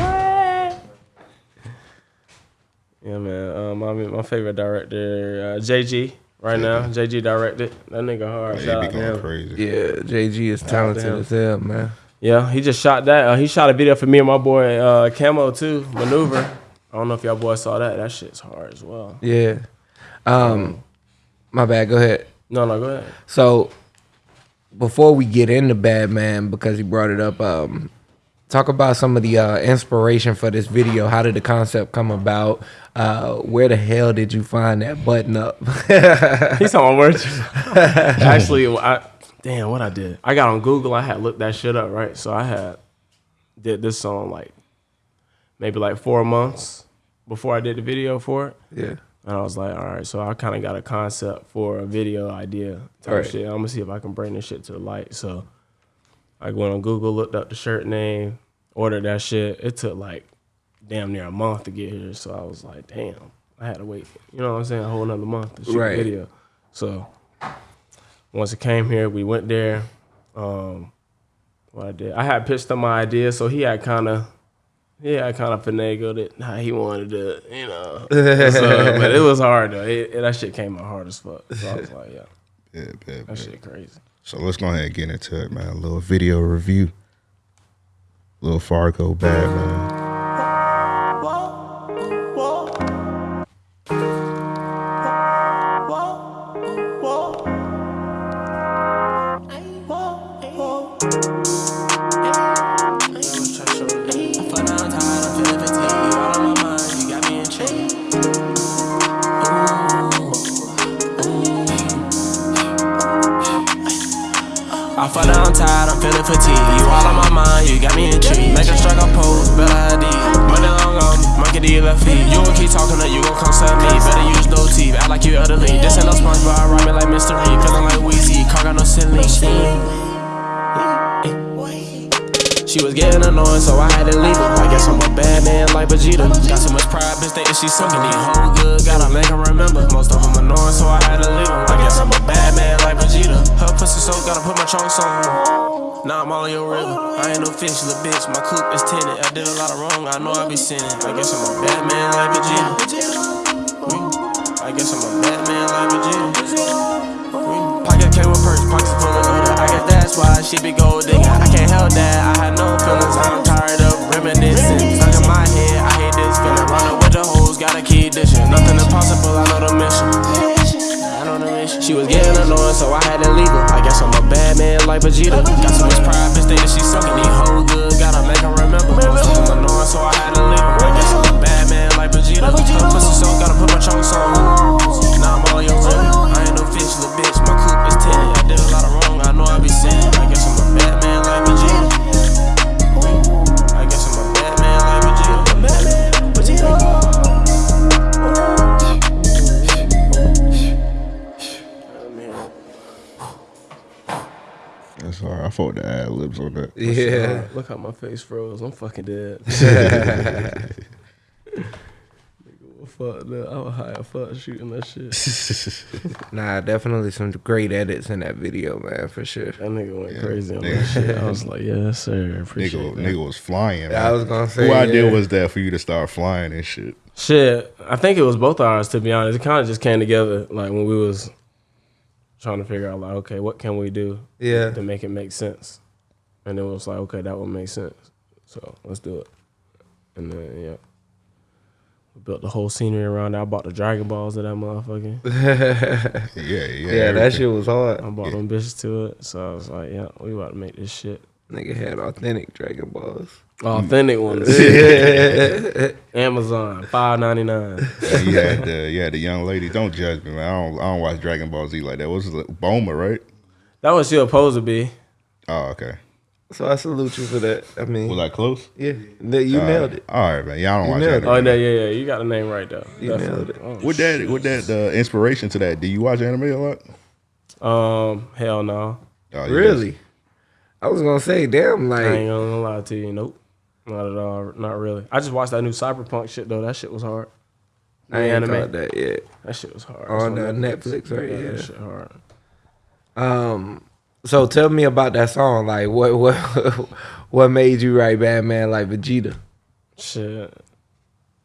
Yeah, man. Um, I mean, my favorite director, uh, JG. Right now, JG directed. That nigga hard. Like, Shout be going crazy. Yeah, JG is talented as hell, man. Yeah, he just shot that. Uh, he shot a video for me and my boy uh, Camo too. Maneuver. I don't know if y'all boys saw that. That shit's hard as well. Yeah. Um my bad, go ahead. No, no, go ahead. So before we get into Batman, because he brought it up, um, talk about some of the uh, inspiration for this video. How did the concept come about? Uh, where the hell did you find that button up? He's on words. Actually, I damn what I did. I got on Google. I had looked that shit up, right? So I had did this song like maybe like four months before I did the video for it. yeah. And I was like, all right, so I kind of got a concept for a video idea type Right. shit. I'm gonna see if I can bring this shit to the light. So I went on Google, looked up the shirt name, ordered that shit. It took like damn near a month to get here. So I was like, damn, I had to wait. You know what I'm saying? A whole another month to shoot Right. the video. So once it came here, we went there. Um, what I did, I had pitched him my idea, so he had kind of. Yeah, I kind of finagled it how he wanted to, you know. So, but it was hard though. It, it- that shit came out hard as fuck. So I was like, yeah, Yeah, bad, that bad. shit crazy. So let's go ahead and get into it, man. A little video review. Little Fargo Batman. I'm tired, I'm feeling fatigued. You all on my mind, you got me intrigued. Make a I pose, better ID. Money long on me, monkey D left feet. You gon' keep talking, or you gon' come sub me. Better use no teeth, act like you elderly. This ain't no sponge, but I ride me like mystery. Feeling like Weezy, car got no ceiling. She was getting annoying, so I had to leave her. I guess I'm a bad man like Vegeta. Got so much pride, bitch, thinking she's sucking me. Whole good, gotta make her remember. Most of them annoying, so I had to leave her. I guess I'm a bad man like Vegeta. Her pussy so gotta put my trunks on. Now I'm all in your river. I ain't no fish, little bitch. My coupe is tinted. I did a lot of wrong, I know I be sinning. I guess I'm a bad man like Vegeta. I guess I'm a bad man like Vegeta. Guess that's why she be gold digging. I can't help that, I had no feelings. I'm tired of reminiscing. Stuck in my head, I hate this feeling. Running with the hoes, gotta keep dishing. Nothing impossible, I know the mission. She was getting annoying, so I had to leave her. I guess I'm a bad man like Vegeta. Got so much pride, bitch, that she sucking. These hoes good, gotta make her remember. Them annoying, so I had to leave her. I guess I'm a bad man like Vegeta. Pussy so gotta put my trunks on. Now I'm all your river. I ain't bitch. My coupe is tinted. I did a lot of wrong. I know I be sinning. I guess I'm a bad man like Vegeta. I guess I'm a bad man like Vegeta. That's all right. I fought the ad libs on that. Yeah. Look how my face froze. I'm fucking dead. Nigga, fucked up. I was high as fuck shooting that shit. Nah, definitely some great edits in that video, man, for sure. That nigga went Yeah, crazy on nigga. that shit. I was like, yes, sir. Appreciate Nigga, that. nigga was flying. I was gonna say, Who idea yeah. was that for you to start flying and shit? Shit, I think it was both ours to be honest. It kind of just came together like when we was trying to figure out like, okay, what can we do Yeah. to make it make sense? And it was like, okay, that would make sense. So let's do it. And then yeah, we built the whole scenery around it. I bought the Dragon Balls of that motherfucker. Yeah, yeah. Yeah, that shit was hard. I bought them bitches to it. So I was like, yeah, we about to make this shit. Nigga had authentic Dragon Balls. Authentic ones. Amazon, five ninety nine. yeah, you had the you had the young lady. Don't judge me, man. I don't I don't watch Dragon Ball Z like that. What was it Bulma, right? That was she supposed to be. Oh, okay. So I salute you for that. I mean, Was I close? yeah, that- you nailed it. All right, man. Y'all don't You watch nailed that. Oh yeah, yeah, yeah. You got the name right though. You nailed it. Oh, With that, with that uh, inspiration to that, do you watch anime a lot? Um, hell no. Oh, you Really? I was gonna say, damn, like I ain't like, gonna lie to you. Nope. Not at all. Not really. I just watched that new Cyberpunk shit though. That shit was hard. I ain't anime. that yet. That shit was hard. On It's uh, Netflix, right? Yeah, Yeah. that shit hard. Um, so tell me about that song. Like, what, what, what made you write Batman like Vegeta? Shit.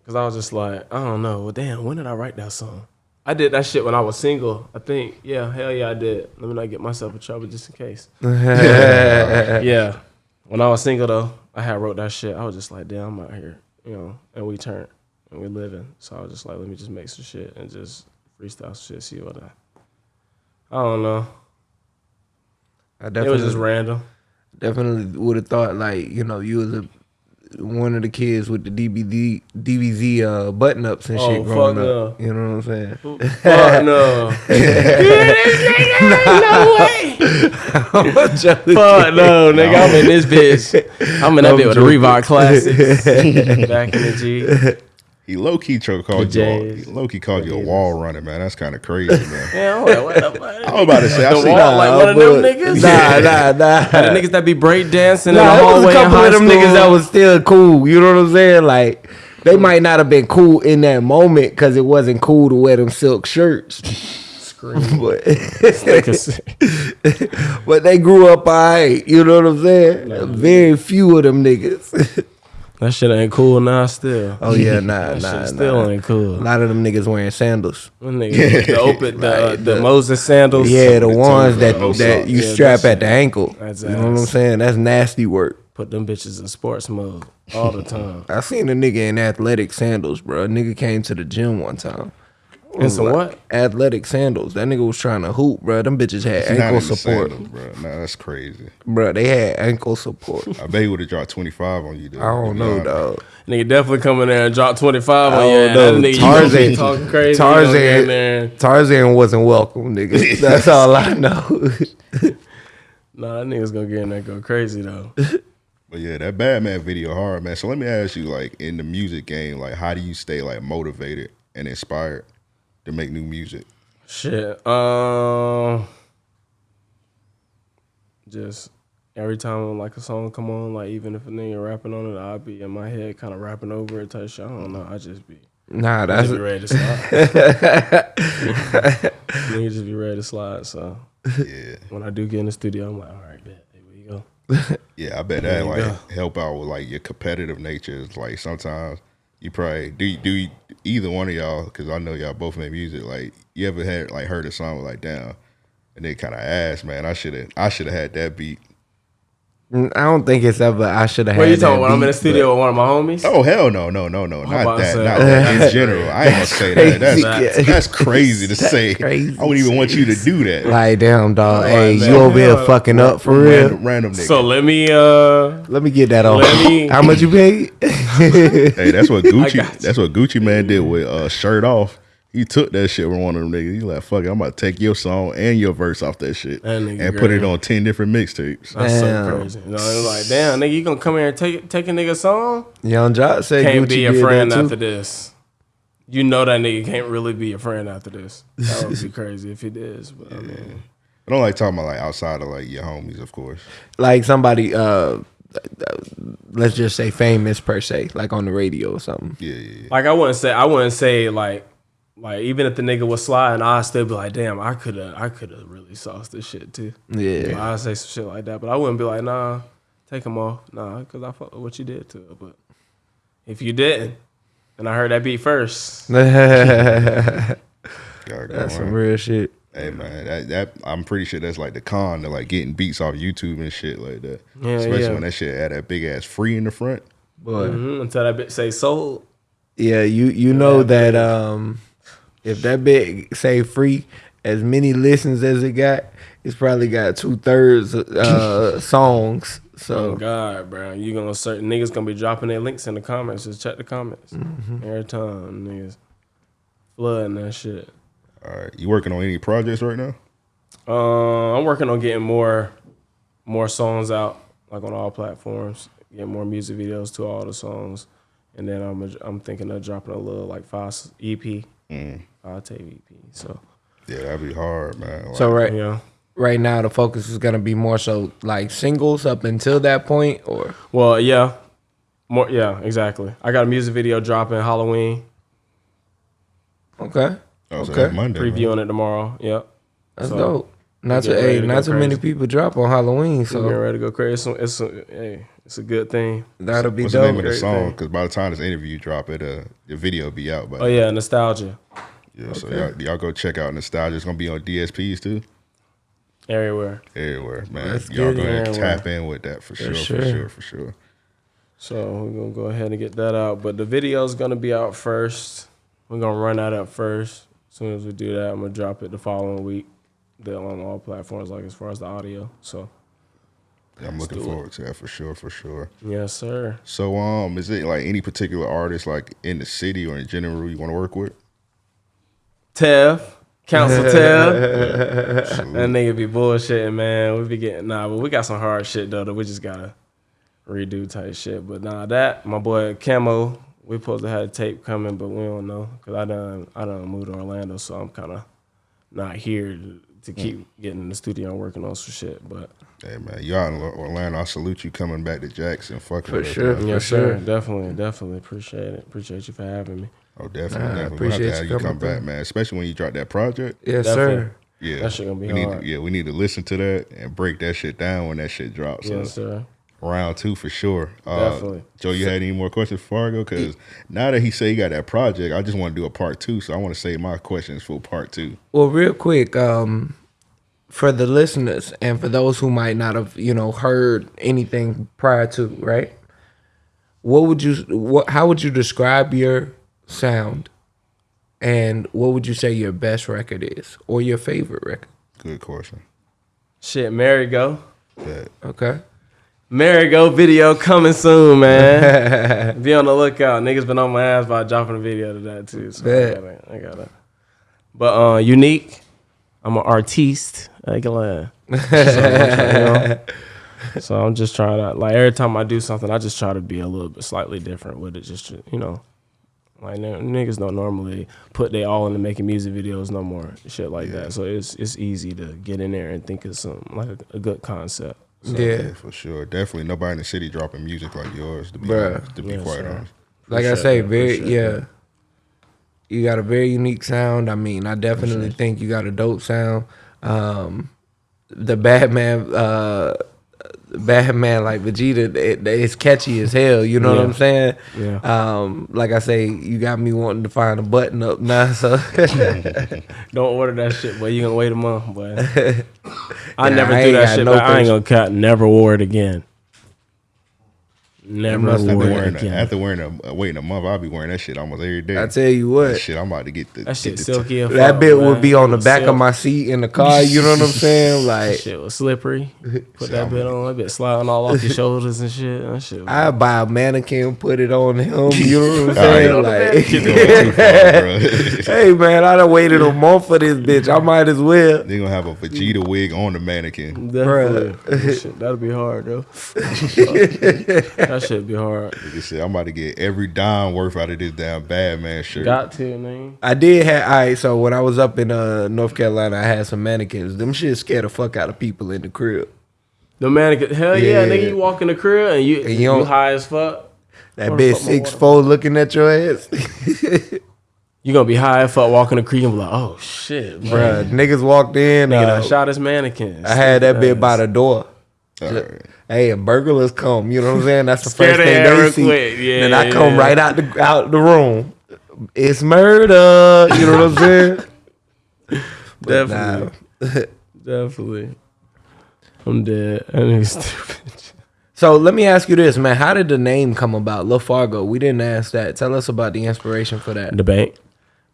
Cause I was just like, I don't know. Well, damn, when did I write that song? I did that shit when I was single. I think, yeah, hell yeah, I did. Let me not get myself in trouble just in case. yeah. When I was single though, I had wrote that shit. I was just like, damn, I'm out here, you know, and we turned and we living. So I was just like, let me just make some shit and just freestyle some shit, see what I I don't know. I It definitely, was just random. definitely would have thought like, you know, you was a one of the kids with the DBD, DBZ uh, button ups and Oh, shit growing up. You know what I'm saying? Fuck no. No way. fuck no, nigga. I'm in this bitch. I'm in that bitch with the. Reebok classics. Back in the G. He low key called you. A, low key called you a wall runner, man. That's kind of crazy, man. Yeah, I'm like, what the fuck? I was about to say, I The see. wall, like one of them niggas? Nah, nah, nah. The niggas that be break dancing in Nah, the there was a couple of them school. niggas that was still cool. You know what I'm saying? Like they might not have been cool in that moment because it wasn't cool to wear them silk shirts. but, but they grew up alright. You know what I'm saying? Very few of them niggas. That shit ain't cool now still. oh yeah, nah, That nah, shit still nah. ain't cool. A lot of them niggas wearing sandals. Niggas, the open, the, uh, the the- Moses sandals. Yeah, the ones that that you Yeah, strap at the ankle. that's you know what I'm saying? That's nasty work. Put them bitches in sports mode all the time. I seen a nigga in athletic sandals, bro. A nigga came to the gym one time. And so what? Athletic sandals. That nigga was trying to hoop, bro. Them bitches had It's ankle support, sandals, bro. Nah, that's crazy. bro. They had ankle support. I bet he would have dropped 25 on you, dude. I don't know, dog. Nigga definitely come in there and drop 25 on you. don't know. That nigga Tarzan- Tarzan, talking crazy. Tarzan. Tarzan- In there. Tarzan wasn't welcome, nigga. That's all I know. Nah, that nigga's gonna get in there and go crazy though. But yeah, that Batman video hard, man. So let me ask you, like, in the music game, like, how do you stay like motivated and inspired to make new music? Shit. Um just every time like a song come on, like even if a nigga rapping on it, I'll be in my head kind of rapping over it type shit. I don't know. I just be nah, that's just be ready to slide. nigga just be ready to slide. So Yeah, when I do get in the studio, I'm like, all right, bet. Here we go. yeah. I bet that you like help out with like your competitive nature. It's like sometimes you probably do. You, do you, either one of y'all? Because I know y'all both make music. Like, you ever had like heard a song like down, and they kind of asked, man, I should have, I should have had that beat. I don't think it's ever. I should have. What had you talking that about? I'm in the beat, studio with one of my homies. Oh hell no, no, no, no, not that, not that. In general, I ain't gonna say that. That's crazy. that's crazy to say. crazy I wouldn't even want you to do that. but- Like damn, dog. hey, man. you over here Yeah. fucking up for real? random, random nigga. So let me uh Let me get that on. Let me- How much you paid? hey, that's what Gucci. That's what Gucci Mane did with uh, shirt off. He took that shit with one of them niggas. He like, fuck it, I'm about to take your song and your verse off that shit That nigga and put it on ten different mixtapes. that's Damn. so crazy. You know, it's like, damn, nigga, you gonna come here and take take a nigga song? Young Jock said Can't Gucci be a did friend that too. after this. You know that nigga can't really be a friend after this. That would be crazy if he did. But I mean, I don't like talking about like outside of like your homies, of course. like somebody uh let's just say famous per se, like on the radio or something. Yeah, yeah, yeah. Like I wouldn't say I wouldn't say like like even if the nigga was sliding, I'd still be like, damn, I could have I could have really sauced this shit too. Yeah. I'd say some shit like that, but I wouldn't be like, nah, take him off, nah, because I fuck with what you did to it. But if you didn't, and I heard that beat first, That's some real shit. Hey man, that, that I'm pretty sure that's like the con to like getting beats off YouTube and shit like that. Yeah, Especially yeah. when that shit had that big ass free in the front. Boy. mhm, until that bitch say sold. Yeah, you you know that um if that bit say free, as many listens as it got, it's probably got two thirds uh songs. Oh So God, bro, you gonna certain niggas gonna be dropping their links in the comments. Just check the comments every time, niggas flooding that shit. All right, you working on any projects right now? Uh, I'm working on getting more, more songs out, like on all platforms. Get more music videos to all the songs, and then I'm I'm thinking of dropping a little like five s- EP, five tape EP. So Yeah, that'd be hard, man. Like, so right you know, right now the focus is gonna be more so like singles up until that point or well, yeah, more, yeah, exactly. I got a music video dropping Halloween, okay. oh, okay. that's Monday. man. previewing it tomorrow. Yep, That's So, dope. Not too hey, to not go too many people drop on Halloween, so getting so ready to go crazy. It's, a- it's a, hey, it's a good thing. that'll be What's the name of the song? Because by the time this interview drop, it uh the video be out. But Oh yeah, nostalgia yeah, so y'all, y'all go check out Nostalgia. It's gonna be on DSPs too. everywhere. Everywhere, man. Let's y'all get go it. ahead and tap in with that for sure, for sure. sure, for sure. So we're gonna go ahead and get that out. But the video's gonna be out first. We're gonna run that up first. As soon as we do that, I'm gonna drop it the following week. Then on all platforms, like as far as the audio. So Yeah, I'm looking do it. forward to that for sure, for sure. yes, sir. So, um, is it like any particular artist, like in the city or in general, you want to work with? Tev, Council Tev. That Salute. nigga be bullshitting, man. We be getting nah, but we got some hard shit though that we just gotta redo type shit. But nah, that my boy Camo, we supposed to have a tape coming, but we don't know because I done I done moved to Orlando, so I'm kind of not here to, to keep getting in the studio and working on some shit. But Hey man, y'all in Orlando. I salute you coming back to Jackson. Fucking For with us, sure. man. yes, sure. sir, definitely, definitely appreciate it. Appreciate you for having me. Oh, definitely, Nah, I definitely. We'll have appreciate to have you you coming come back, man. Especially when you drop that project. Yes, Definitely. sir. Yeah, That shit gonna be we need hard. To, yeah, we need to listen to that and break that shit down when that shit drops. So Yes, sir. Round two for sure. Uh, Definitely. Joe, you had any more questions before I go? Because now that he said he got that project, I just want to do a part two. So I want to save my questions for part two. Well, real quick, um, for the listeners and for those who might not have, you know, heard anything prior to, right? What would you, what, how would you describe your sound, and what would you say your best record is, or your favorite record? Good question. Shit, Mary go. That Okay. Mary go video coming soon, man. Be on the lookout. Niggas been on my ass by dropping a video to that too. So I got it. I got it. But uh unique. I'm an artiste. I can lie. So, you know, so I'm just trying to like every time I do something, I just try to be a little bit slightly different with it. Just you know, like niggas don't normally put they all into making music videos no more, shit like that. So it's it's easy to get in there and think of some like a, a good concept. So, yeah. yeah, for sure. Definitely nobody in the city dropping music like yours. To be Bruh. honest, to be Yes, quite sir. honest. like I say, for very sure. yeah. You got a very unique sound. I mean, I definitely think you got a dope sound. Um, the Batman, uh, Batman like Vegeta, it, it's catchy as hell. You know what I'm saying? Yeah. Um, like I say, you got me wanting to find a button up now. So Don't order that shit, boy. You gonna wait a month, boy. I Yeah, never I do that shit, no but I ain't gonna cut. Never wore it again. Never must have wore After it wearing, a, after wearing a uh, waiting a month, I'll be wearing that shit almost every day. I tell you That what, shit, I'm about to get the that shit get the silky. as that fuck, bit boy. would be on the back of my seat in the car. You know what I'm saying? That Like shit was slippery. Put that I'm- bit on. That bit sliding all off your shoulders and shit. That shit. I buy a mannequin, put it on him. You know what I'm saying? Like. You're too far, bro. hey man, I done waited a month for this bitch. I might as well. They gonna have a Vegeta wig on the mannequin. Definitely. That shit, that'd be hard, though. That should be hard. Like I said, I'm about to get every dime worth out of this damn bad man shirt. Got to, man. I did have. All right, so when I was up in uh, North Carolina, I had some mannequins. Them shit scared the fuck out of people in the crib. The mannequin. Hell yeah, Yeah. nigga. You walk in the crib and you And you you, high as fuck. That Where bitch six water? four looking at your ass. You gonna be high as fuck walking the crib and be like, oh shit, bro. Bruh, niggas walked in. Nigga uh, done shot his mannequin. I had that bitch by the door. Hey, a burglars come. You know what I'm saying? That's the first thing they see. quick. Yeah, then I come yeah. right out the out the room. It's murder. You know what I'm saying? Definitely. nah. Definitely. I'm dead. Nigga stupid. So let me ask you this, man. How did the name come about? La Fargo. We didn't ask that. Tell us about the inspiration for that. The bank.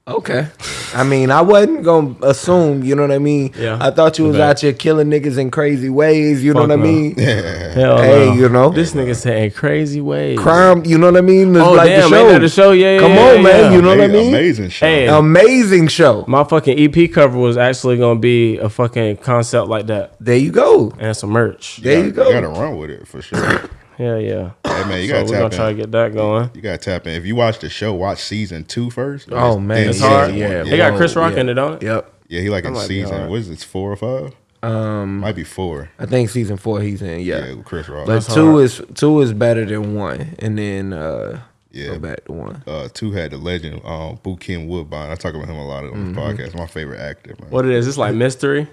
Okay. I mean, I wasn't gonna assume, you know what I mean? Yeah. I thought you was Okay. out here killing niggas in crazy ways, you know Fuck what I mean? Hell Hey, no. you know. This nigga saying crazy ways. Crime, you know what I mean? It's Oh like damn, the ain't show. that the show? Yeah, yeah Come yeah, on, yeah, man. You know what I mean? amazing show. Hey. Amazing show. My fucking EP cover was actually gonna be a fucking concept like that There you go. and some merch. There you gotta- go. gotta run with it for sure. Yeah, yeah. hey man, you So gotta we're gonna tap try to in. get that going. You gotta tap in. If you watch the show, watch season two first. Oh man, It's hard. yeah. They got Chris Rock yeah. in it, don't it? Yep. Yeah, he like in season. What is it? Four or five? Um, Might be four. I think season four he's in. Yeah, Yeah, Chris Rock. but That's two hard. is two is better than one, and then uh, Yeah. go back to one. uh, two had the legend, um, Bokeem Woodbine. I talk about him a lot on Mm-hmm. the podcast. My favorite actor, man. What it is? It's like mystery.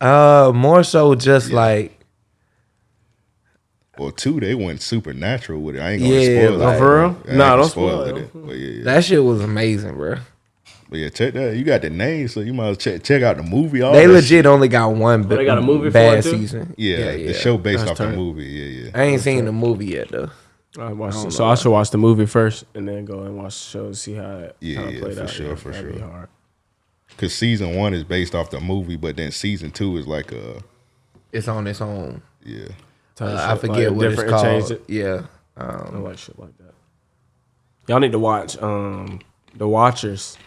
Uh, more so just like Well, two they went supernatural with it. I ain't gonna Yeah, spoil like- it. Oh, for real? I Nah, don't spoil it. it. But yeah, yeah. that shit was amazing, bro. but yeah, check that. You got the name, so you might as well check check out the movie. All They legit shit. only got one. but they got a movie for bad it, too? season. Yeah, the show based That's off the movie. Yeah, yeah. I ain't seen the movie yet though. I watched it. So I should watch the movie first and then go and watch the show to see how it Yeah, kinda yeah, played for out. sure, for that'd be sure. Because season one is based off the movie, but then season two is like a It's on its own. yeah. Type Uh, I forget like what it's different and changed called. it. Yeah. I Um, like shit like that. Y'all need to watch um The Watchers.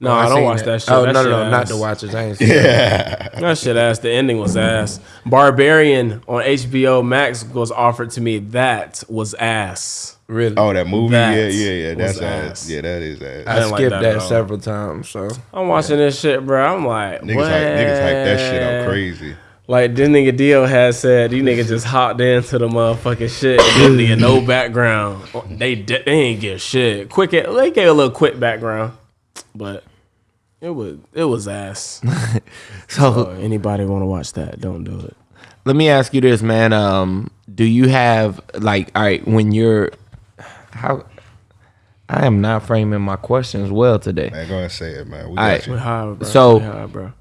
No, oh, I, don't watch that, shit. Oh That no, shit no, no, not the Watchers. I ain't seen yeah. That shit ass. The ending was ass. Barbarian on HBO Max was offered to me. That was ass. Really. Oh, that movie. That yeah, yeah, yeah. That's ass. ass. Yeah, that is ass. I didn't like skipped that that, several times. So I'm watching this shit, bro. I'm like, niggas what? hype, niggas hype that shit I'm crazy. Like this nigga Dio had said, these niggas just hopped into the motherfucking shit and didn't get no background. They di- they ain't give shit. Quick, they gave a little quick background, but it was it was ass. so So anybody want to watch that? Don't do it. let me ask you this, man. Um, do you have like all right when you're how? I am not framing my questions well today. Man, go ahead and say it, man. We got Alright. We you. high, bro. So- We high, bro.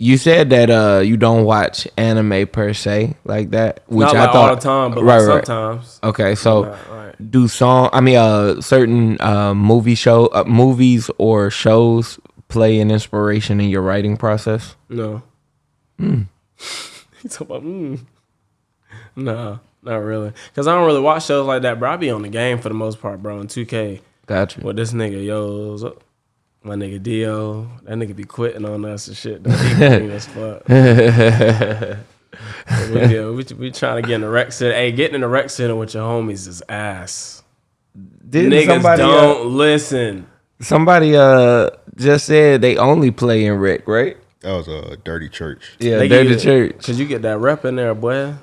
You said that uh you don't watch anime per se like that, which Not I like thought all the time, but right, like right. sometimes. Okay, so Right, right. do song I mean uh certain uh movie show uh, movies or shows play an inspiration in your writing process? No. Hmm. He talking about mm. Nah, not really. Cause I don't really watch shows like that, bro. I be on the game for the most part, bro. In 2K. Gotcha. With this nigga, yo, what's up? My nigga Dio, that nigga be quitting on us and shit. though. He green as fuck. we, yeah, we, we trying to get in the rec center. Hey, getting in the rec center with your homies is ass. Didn't Niggas somebody don't uh, listen. somebody uh just said they only play in rec, right? That was a dirty church. Yeah, They they're get- church. Cause you get that rep in there, boy.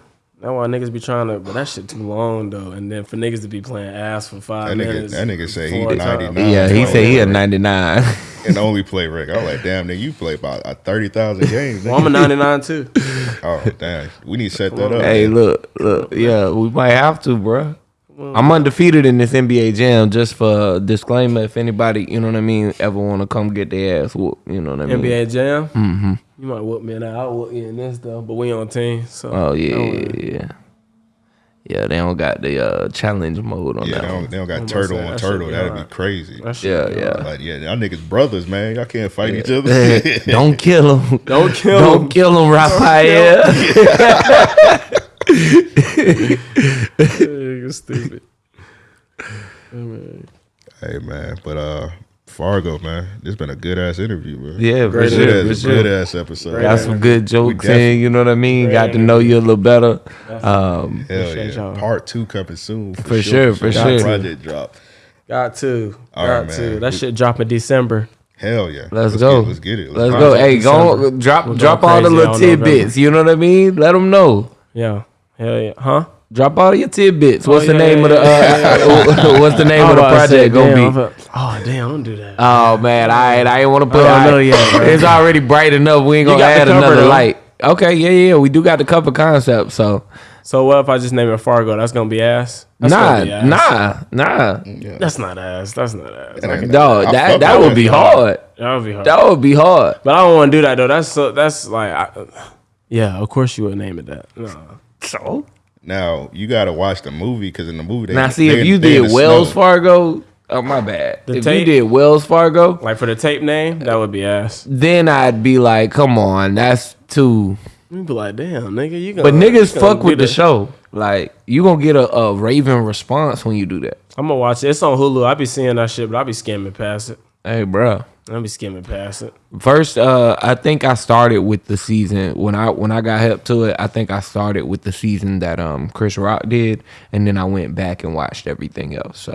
That's why niggas be trying to, but that shit too long though. And then for niggas to be playing ass for five That nigga- minutes. that nigga say he four 99. Yeah, he said he yeah. a 99. and only play rec. I was like, damn, nigga, you play about uh, 30,000 games. Well, I'm a 99 too. oh, damn. We need to set that up. hey, look, look, yeah, we might have to, bro. I'm undefeated in this NBA jam. Just for disclaimer, if anybody, you know what I mean, ever want to come get their ass whooped, you know what I mean. NBA Jam. Mm-hmm. You might whoop me in that. I'll whoop you in this though. But we on team. So Oh yeah, yeah, yeah. Yeah, they don't got the uh, challenge mode on Yeah, that. they don't, they don't got I'm turtle about on that turtle. be That'd be hard. crazy. That Yeah, be yeah. hard. Like, yeah, y'all niggas brothers, man. Y'all can't fight each other. don't kill him. Don't kill them. Don't kill him, Raphael. Nigga stupid. hey, man. But uh, Fargo, man. This been a good ass interview, man. Yeah, for Great sure, Good for ass, sure. good ass episode. Got some good jokes in, you know what I mean? Great Got to know you a little better. Um, Hell yeah. Part two coming soon. For sure, for Got sure. Project drop. Got to. All Got right, to. man. That shit drop in December. Hell yeah. let's, go. Get, let's get it. Let's go. go. Project Hey, go on, drop We're drop all the little on tidbits. You know what I mean? Let them know. Yeah. Hell yeah. Huh? Drop all your tidbits. What's Oh, the name yeah, of the uh, What's the name of the about to say, project gonna damn, be? I'm Oh damn! Don't do that. Oh man, I I ain't want to put. I don't I- know yet, bro. It's already bright enough. We ain't gonna add cover, another though. light. Okay, yeah, yeah, we do got the cover concept. So So what if I just name it Fargo? That's gonna be ass. That's nah, be ass. nah, nah. Yeah. That's not ass. That's not ass. That Like, ain't- Dog, that that would be that. hard. that would be hard. That would be hard. But I don't want to do that though. That's so. That's like. I, yeah, of course you would name it that. No. So Now you gotta watch the movie because in the movie they now, see they- if you did Wells snow. Fargo. Oh my bad. The if tape? you did Wells Fargo, Like for the tape name, that would be ass. then I'd be like, come on, that's too. You'd be like, damn, nigga, you gonna. But niggas you gonna fuck with get the a- show. Like you gonna get a, a raving response when you do that. I'm gonna watch it. It's on Hulu. I be seeing that shit, but I be skimming past it. Hey, bro. I be skimming past it. First, uh, I think I started with the season when I when I got help to it. I think I started with the season that um Chris Rock did, and then I went back and watched everything else. So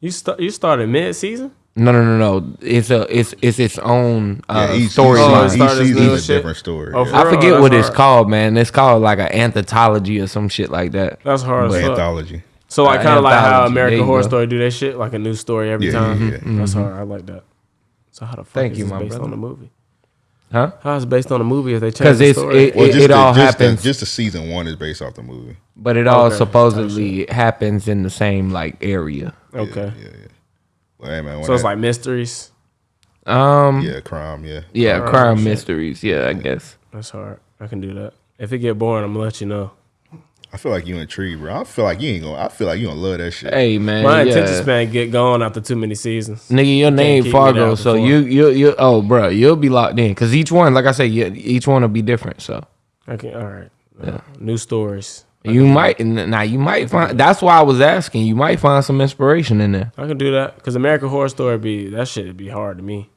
You start. You started mid season. no, no, no, no. It's a it's it's its own uh, Yeah, each, storyline. Oh, each, started season is a shit? different story. Oh, yeah. I forget that's what it's called, man. It's called like an anthology or some shit like that. That's hard as. Anthology. So like Uh, kind of like how. American Horror go. Story do that shit, like a new story every Yeah, time. yeah, yeah. That's hard. I like that. So how the fuck Thank is you, this my based brother. on the movie? Huh? How is it based on a movie if they change Because the it's story? it, Well, it, just it the, all just the- happens, just the season one is based off the movie. but it all Okay. supposedly happens in the same like area. okay. Yeah, yeah. Well, hey man, when So it's that- like mysteries. Um, yeah, crime. Yeah, yeah, Alright, crime shit. mysteries. Yeah, I guess. That's hard. I can do that. If it get boring, I'm gonna let you know. I feel like you intrigued, bro. I feel like you ain't gonna. I feel like you gonna love that shit. Hey man, My yeah. attention span get going after too many seasons. Nigga, your name keep me Fargo, so you you you oh bro, you'll be locked in because each one, like I said, you, each one will be different. So Okay, all right. Uh, New stories. you might and now you might find. That's why I was asking. You might find some inspiration in there. I can do that because American Horror Story be that shit would be hard to me.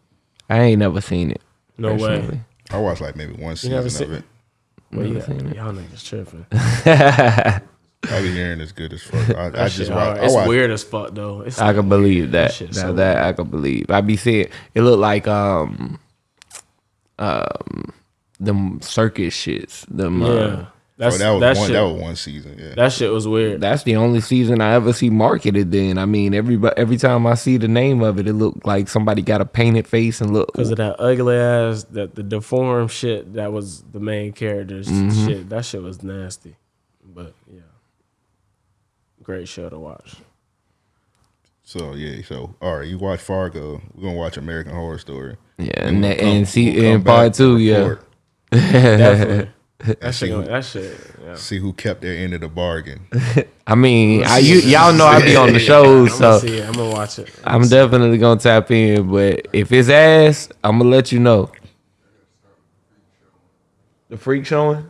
I ain't never seen it. No way. I watched like maybe one never season of seen- it. Well, Never yeah, seen y'all niggas tripping. I be hearing it's good as fuck. I, I just shit watch. hard. I It's watch. weird as fuck though. It's I can believe that. That Now so that I can believe. I be seeing it looked like um um them circus shits. Them yeah. uh, That's oh, that was that one. shit. That was one season. Yeah. that shit was weird. that's the only season I ever see marketed. Then I mean, every every time I see the name of it, it looked like somebody got a painted face and look. Because of that ugly ass, that the deformed shit that was the main character's Mm-hmm. shit. That shit was nasty. But yeah, great show to watch. So yeah. So all right, you watch Fargo. We're gonna watch American Horror Story. Yeah, Then and, we'll that, come- and see we'll in part two, yeah. Definitely. That see shit. gonna- That shit. Yeah. See who kept their end of the bargain. I mean, I, you, y'all know I be on the I'm shows, gonna so see it. I'm gonna watch it. I'm definitely gonna tap in. But if it's ass, I'm gonna let you know. The freak showing.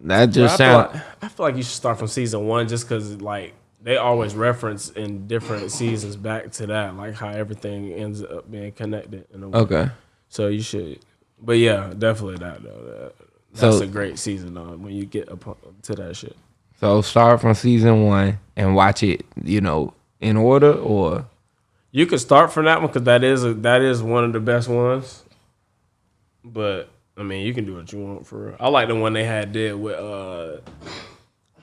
That But just I, feel sound. like, I feel like you should start from season one just because like they always reference in different seasons back to that, like how everything ends up being connected in a way. Okay. So you should, but yeah, definitely that though. That, that's So- a great season though when you get up to that shit. So start from season one and watch it. You know, in order or You could start from that one because that is a, that is one of the best ones. But I mean, you can do what you want for real. I like the one they had did with uh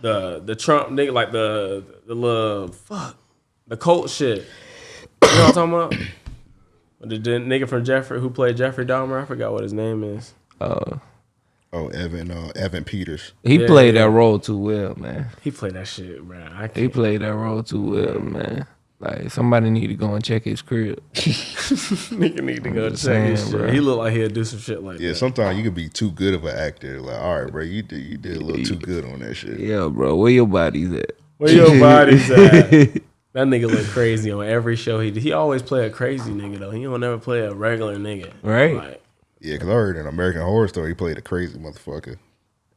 the the Trump nigga, like the the little fuck the cult shit. You know what I'm talking about? The, the nigga from Jeffrey who played Jeffrey Dahmer, I forgot what his name is. uh, Oh, Evan. Uh, Evan Peters. he Yeah, played yeah. that role too well, man. He played that shit, bro. I He can't. played that role too well, man. Like somebody need to go and check his crib. nigga need to go just check his shit. bro. He looked like he'll do some shit like Yeah, that. sometimes you could be too good of an actor. Like, all right, bro, you did you did a little too good on that shit. Yeah, bro, where your body's at? Where your body's at? That nigga look crazy on every show he did. He always play a crazy nigga though. He don't never play a regular nigga. Right. Like Yeah, because I heard in American Horror Story he played a crazy motherfucker.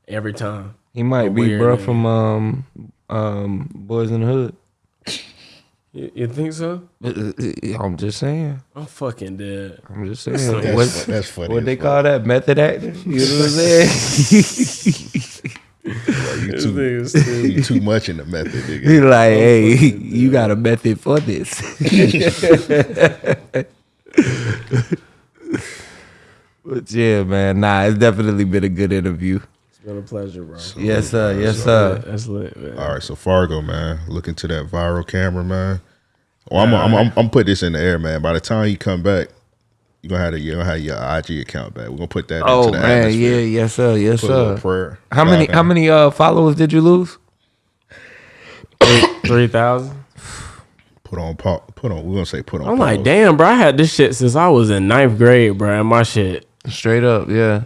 every time. He might A be bro nigga. from um um Boys in the Hood. You, you think so? I'm just saying. I'm fucking dead. I'm just saying. That's, what that's funny. what they fuck. call that? Method acting? You know what I'm saying? You too, you too much in the method, nigga. He nigga. like, hey, you got a method for this. but yeah, man, nah, it's definitely been a good interview. It's been a pleasure, bro. Yes, sir. Yes, sir. That's lit, man. All right, so Fargo, man, look into that viral camera, man. Well, I'm, I'm, I'm, I'm put this in the air, man. By the time you come back, you gonna have to, you gonna have your IG account back. We're gonna put that Oh into the man, atmosphere. yeah, yes, sir. Yes, Put sir. prayer. How many? God How many uh followers did you lose? Three thousand. Put on, pa- put on. We're gonna say put on. I'm like, damn, bro. I had this shit since I was in ninth grade, bro. And my shit Straight up, yeah.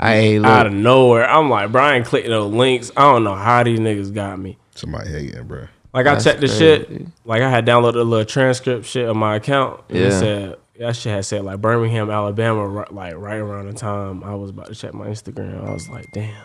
I ain't out of nowhere. I'm like, Brian clicked ain't those links. I don't know how these niggas got me. Somebody hating, bro. Like I That's checked the shit. Like I had downloaded a little transcript shit of my account. And it Yeah. said that shit had said like Birmingham, Alabama, right, like right around the time I was about to check my Instagram. I was like, damn.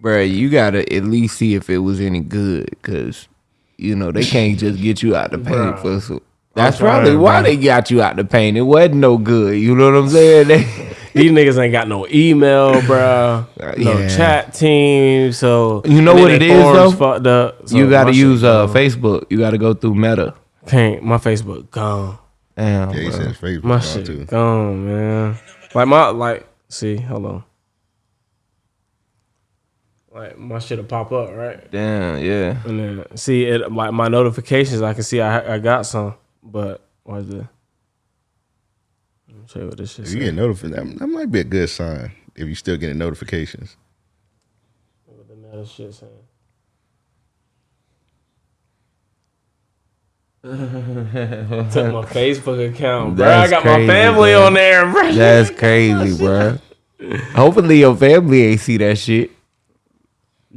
Bro, you gotta at least see if it was any good, cause you know they can't just get you out the paint for. So, that's trying, probably why bruh. they got you out the paint. It wasn't no good. You know what I'm saying? These niggas ain't got no email, bro. No Yeah. chat team. So You know what then it they is, forums though? Fucked up. So you gotta my shit use uh. Facebook. You gotta go through Meta. Can't. My Facebook gone. Damn, Yeah, he bruh. said Facebook My gone, shit too. gone, man. Like my like. See, hold on. Like my shit'll pop up, right? Damn, yeah. And then see it like my notifications. I can see I I got some, but what's the? Let me show you what this shit. If you say. get notified, that, that might be a good sign. If you still getting notifications, What the meta shit saying? Took my Facebook account, bro. I got crazy, my family bro. on there, bro. That's crazy, bruh. Hopefully your family ain't see that shit.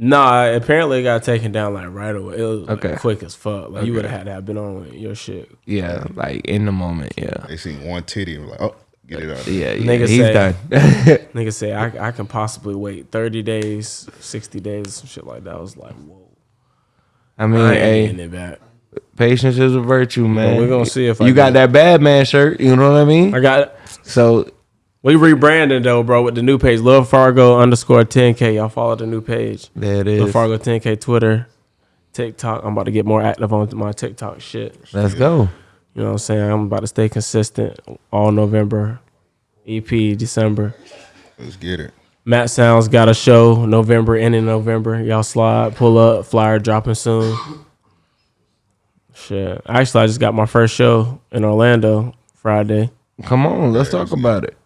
Nah, apparently it got taken down like right away. It was like, Okay. quick as fuck. Like you would have had to have been on with your shit. Yeah, like in the moment. Yeah, they seen one titty and like, oh, get it out. yeah, yeah. Nigga he's say- done. Nigga say I I can possibly wait thirty days, sixty days, some shit like that. I was like, whoa. I mean, I ain't hey, it back. patience is a virtue, man. we're gonna see if I you got get- that bad man shirt. You know what I mean? I got it. So we rebranded though, bro, with the new page. Love Fargo underscore 10K. Y'all follow the new page. there it Love. Fargo 10K Twitter, TikTok. I'm about to get more active on my TikTok shit. Let's go. You know what I'm saying? I'm about to stay consistent all November. EP December. Let's get it. Matt Sounds got a show November, end in November. Y'all slide, pull up, flyer dropping soon. Shit. Actually, I just got my first show in Orlando Friday. Come on, let's talk about it.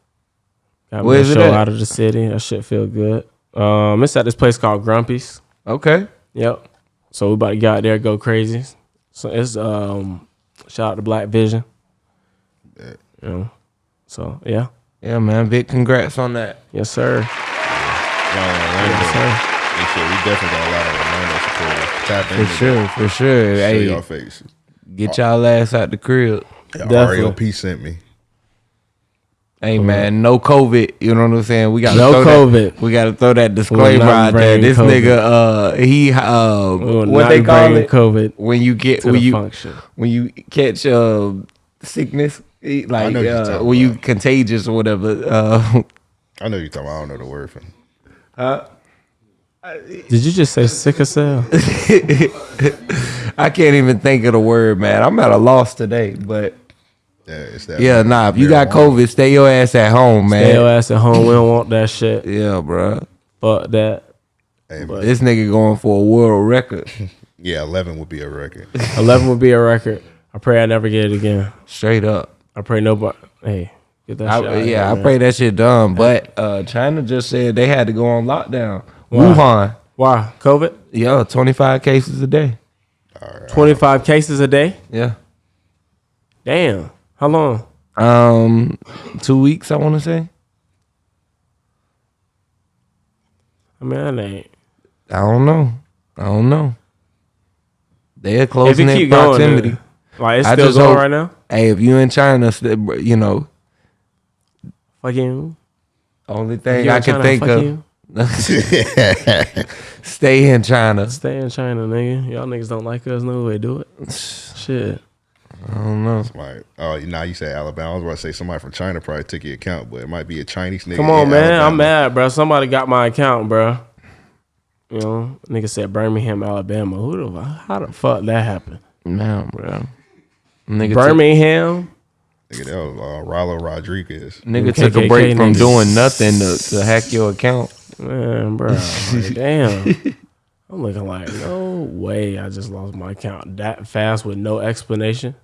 Got Where my is it show at? out of the city. That shit feel good. Um, it's at this place called Grumpy's. Okay. Yep. So we about to get out there, go crazy. So it's um, shout out to Black Vision. Bet. You know. So yeah, Yeah, man. Big congrats on that. yes sir. Y'all in Orlando. Yes sir. They said we definitely got a lot of Orlando supporters. Tap For into sure, for sure. that. Show Hey, y'all faces. get y'all ass out the crib. Yeah, Definitely. REOP sent me. Hey man, no COVID. You know what I'm saying? We got No throw COVID. That, we got to throw that disclaimer out there. This COVID. nigga, uh, he, uh, what they call bringing it COVID when you get when you function. when you catch uh sickness, like you're uh, talking when you about. contagious or whatever. Uh, I know you're talking about, I don't know the word for Huh Did you just say sick sickle cell? I can't even think of the word, man. I'm at a loss today, but Yeah, it's that. yeah, nah. If you got COVID, stay your ass at home, man. Stay your ass at home. We don't want that shit. Yeah, bro. Fuck that. Hey, man. This nigga going for a world record. Yeah, 11 would be a record. Eleven would be a record. I pray I never get it again. Straight up. I pray nobody. Hey, get that I, shit. out yeah, here, I man. pray that shit done. But uh, China just said they had to go on lockdown. Why? Wuhan, Why COVID? yeah, 25 cases a day. Twenty five cases a day. Yeah. Damn. How long? Um, two weeks, I want to say. I mean, that ain't. I don't know. I don't know. They're closing in keep going, proximity. like it's I still going hope- right now. Hey, if you in China, you know, Fucking. only thing I can China, think of, stay in China. Stay in China, nigga. Y'all niggas don't like us. No way, do it. Shit. I don't know. Like, oh, now you say Alabama. I was about to say somebody from China probably took your account, but it might be a Chinese nigga. Come on, man. Alabama. I'm mad, bro. Somebody got my account, bro. You know, nigga said Birmingham, Alabama. Who the how the fuck that happened? Man, bro. Nigga took, Birmingham. Nigga, that was uh, Rollo Rodriguez. nigga took a KKK break from niggas. doing nothing to, to hack your account. Man, bro, like, damn. I'm looking like, no way. I just lost my account that fast with no explanation.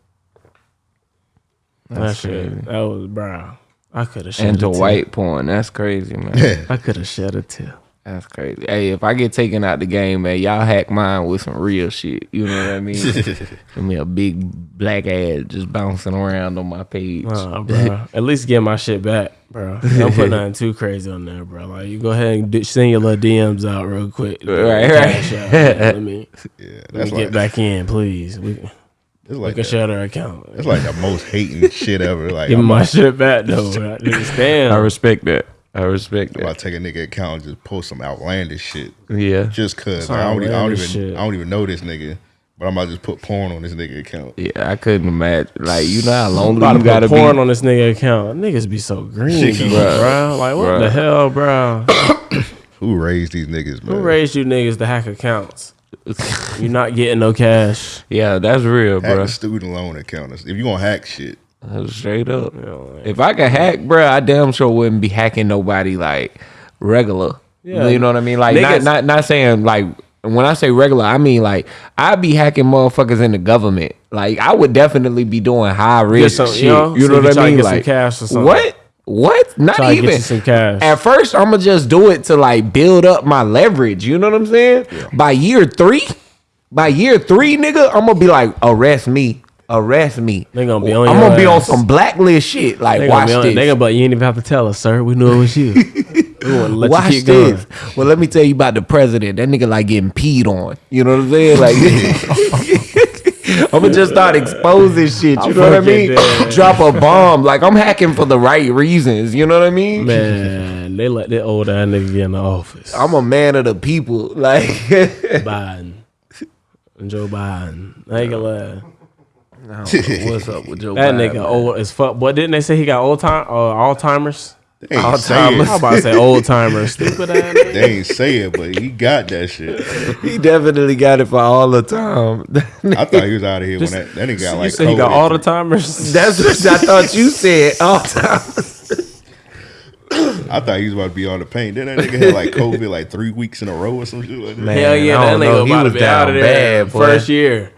That's that shit, crazy. that was, bro. I could have shed And a to tear. white porn, that's crazy, man. I could have shed a tear. That's crazy. Hey, if I get taken out the game, man, y'all hack mine with some real shit. You know what I mean? Give me a big black ass just bouncing around on my page. Uh, bro. At least get my shit back, bro. Don't put nothing too crazy on there, bro. Like you go ahead and send your little DMs out real quick. Right, right. out, man. Let me, Yeah, let me like get back in, please. We, it's we like can that. shut our account. It's like the most hating shit ever. Like Give I'm, my about, shit back though. Bro. I Damn. respect that. I respect I'm about that. to take a nigga account and just post some outlandish shit. Yeah. Just cause like, I, don't, I don't even shit. I don't even know this nigga. But I'm about to just put porn on this nigga account. Yeah, I couldn't imagine. Like, you know how lonely About to you put gotta porn be. on this nigga account. Niggas be so green, Bruh. bro. bro. Like what Bruh. the hell, bro? Who raised these niggas, man? Who raised you niggas to hack accounts? You're not getting no cash. yeah, that's real, Hack bro. the student loan account. If you gonna hack shit, Uh, straight up. You know, like, If I could hack, bro, I damn sure wouldn't be hacking nobody like regular. Yeah. You know what I mean? Like Niggas- not not not saying like when I say regular, I mean like I'd be hacking motherfuckers in the government. Like I would definitely be doing high risk some- shit. you know, you know what I mean? get some like cash or something. What? What? Not Try even you some cash. At first, I'm gonna just do it to like build up my leverage. You know what I'm saying? By year three, by year three, nigga, I'm gonna be like, arrest me, arrest me. They gonna be on I'm gonna be on some blacklist shit. Like, They watch on, this. they gonna, but you ain't even have to tell us, sir. We knew it was you. we want to let Watch you keep going. this. Well, let me tell you about the president. That nigga like getting peed on. You know what I'm saying? Like, I'm gonna just start exposing shit. You know what I mean? Drop a bomb. Like I'm hacking for the right reasons. You know what I mean? Man, they let that old ass nigga get in the office. I'm a man of the people. Like, Biden. Joe Biden. I ain't gonna lie. I don't know what's up with Joe That Biden, nigga man. old as fuck. But didn't they say he got old time uh, Alzheimer's? they ain't All say time. it. How about to say old timers? Stupid ass. nigga. They ain't say it, but he got that shit. He definitely got it for all the time. I thought he was out of here Just- when that, that nigga got you like said he got COVID. all the timers. That's what I thought you said. All time. I thought he was about to be on the paint. Then that nigga had like COVID like three weeks in a row or some shit like that. Man, Hell yeah, I that don't know. nigga He about to was be out of down there bad, boy. first year.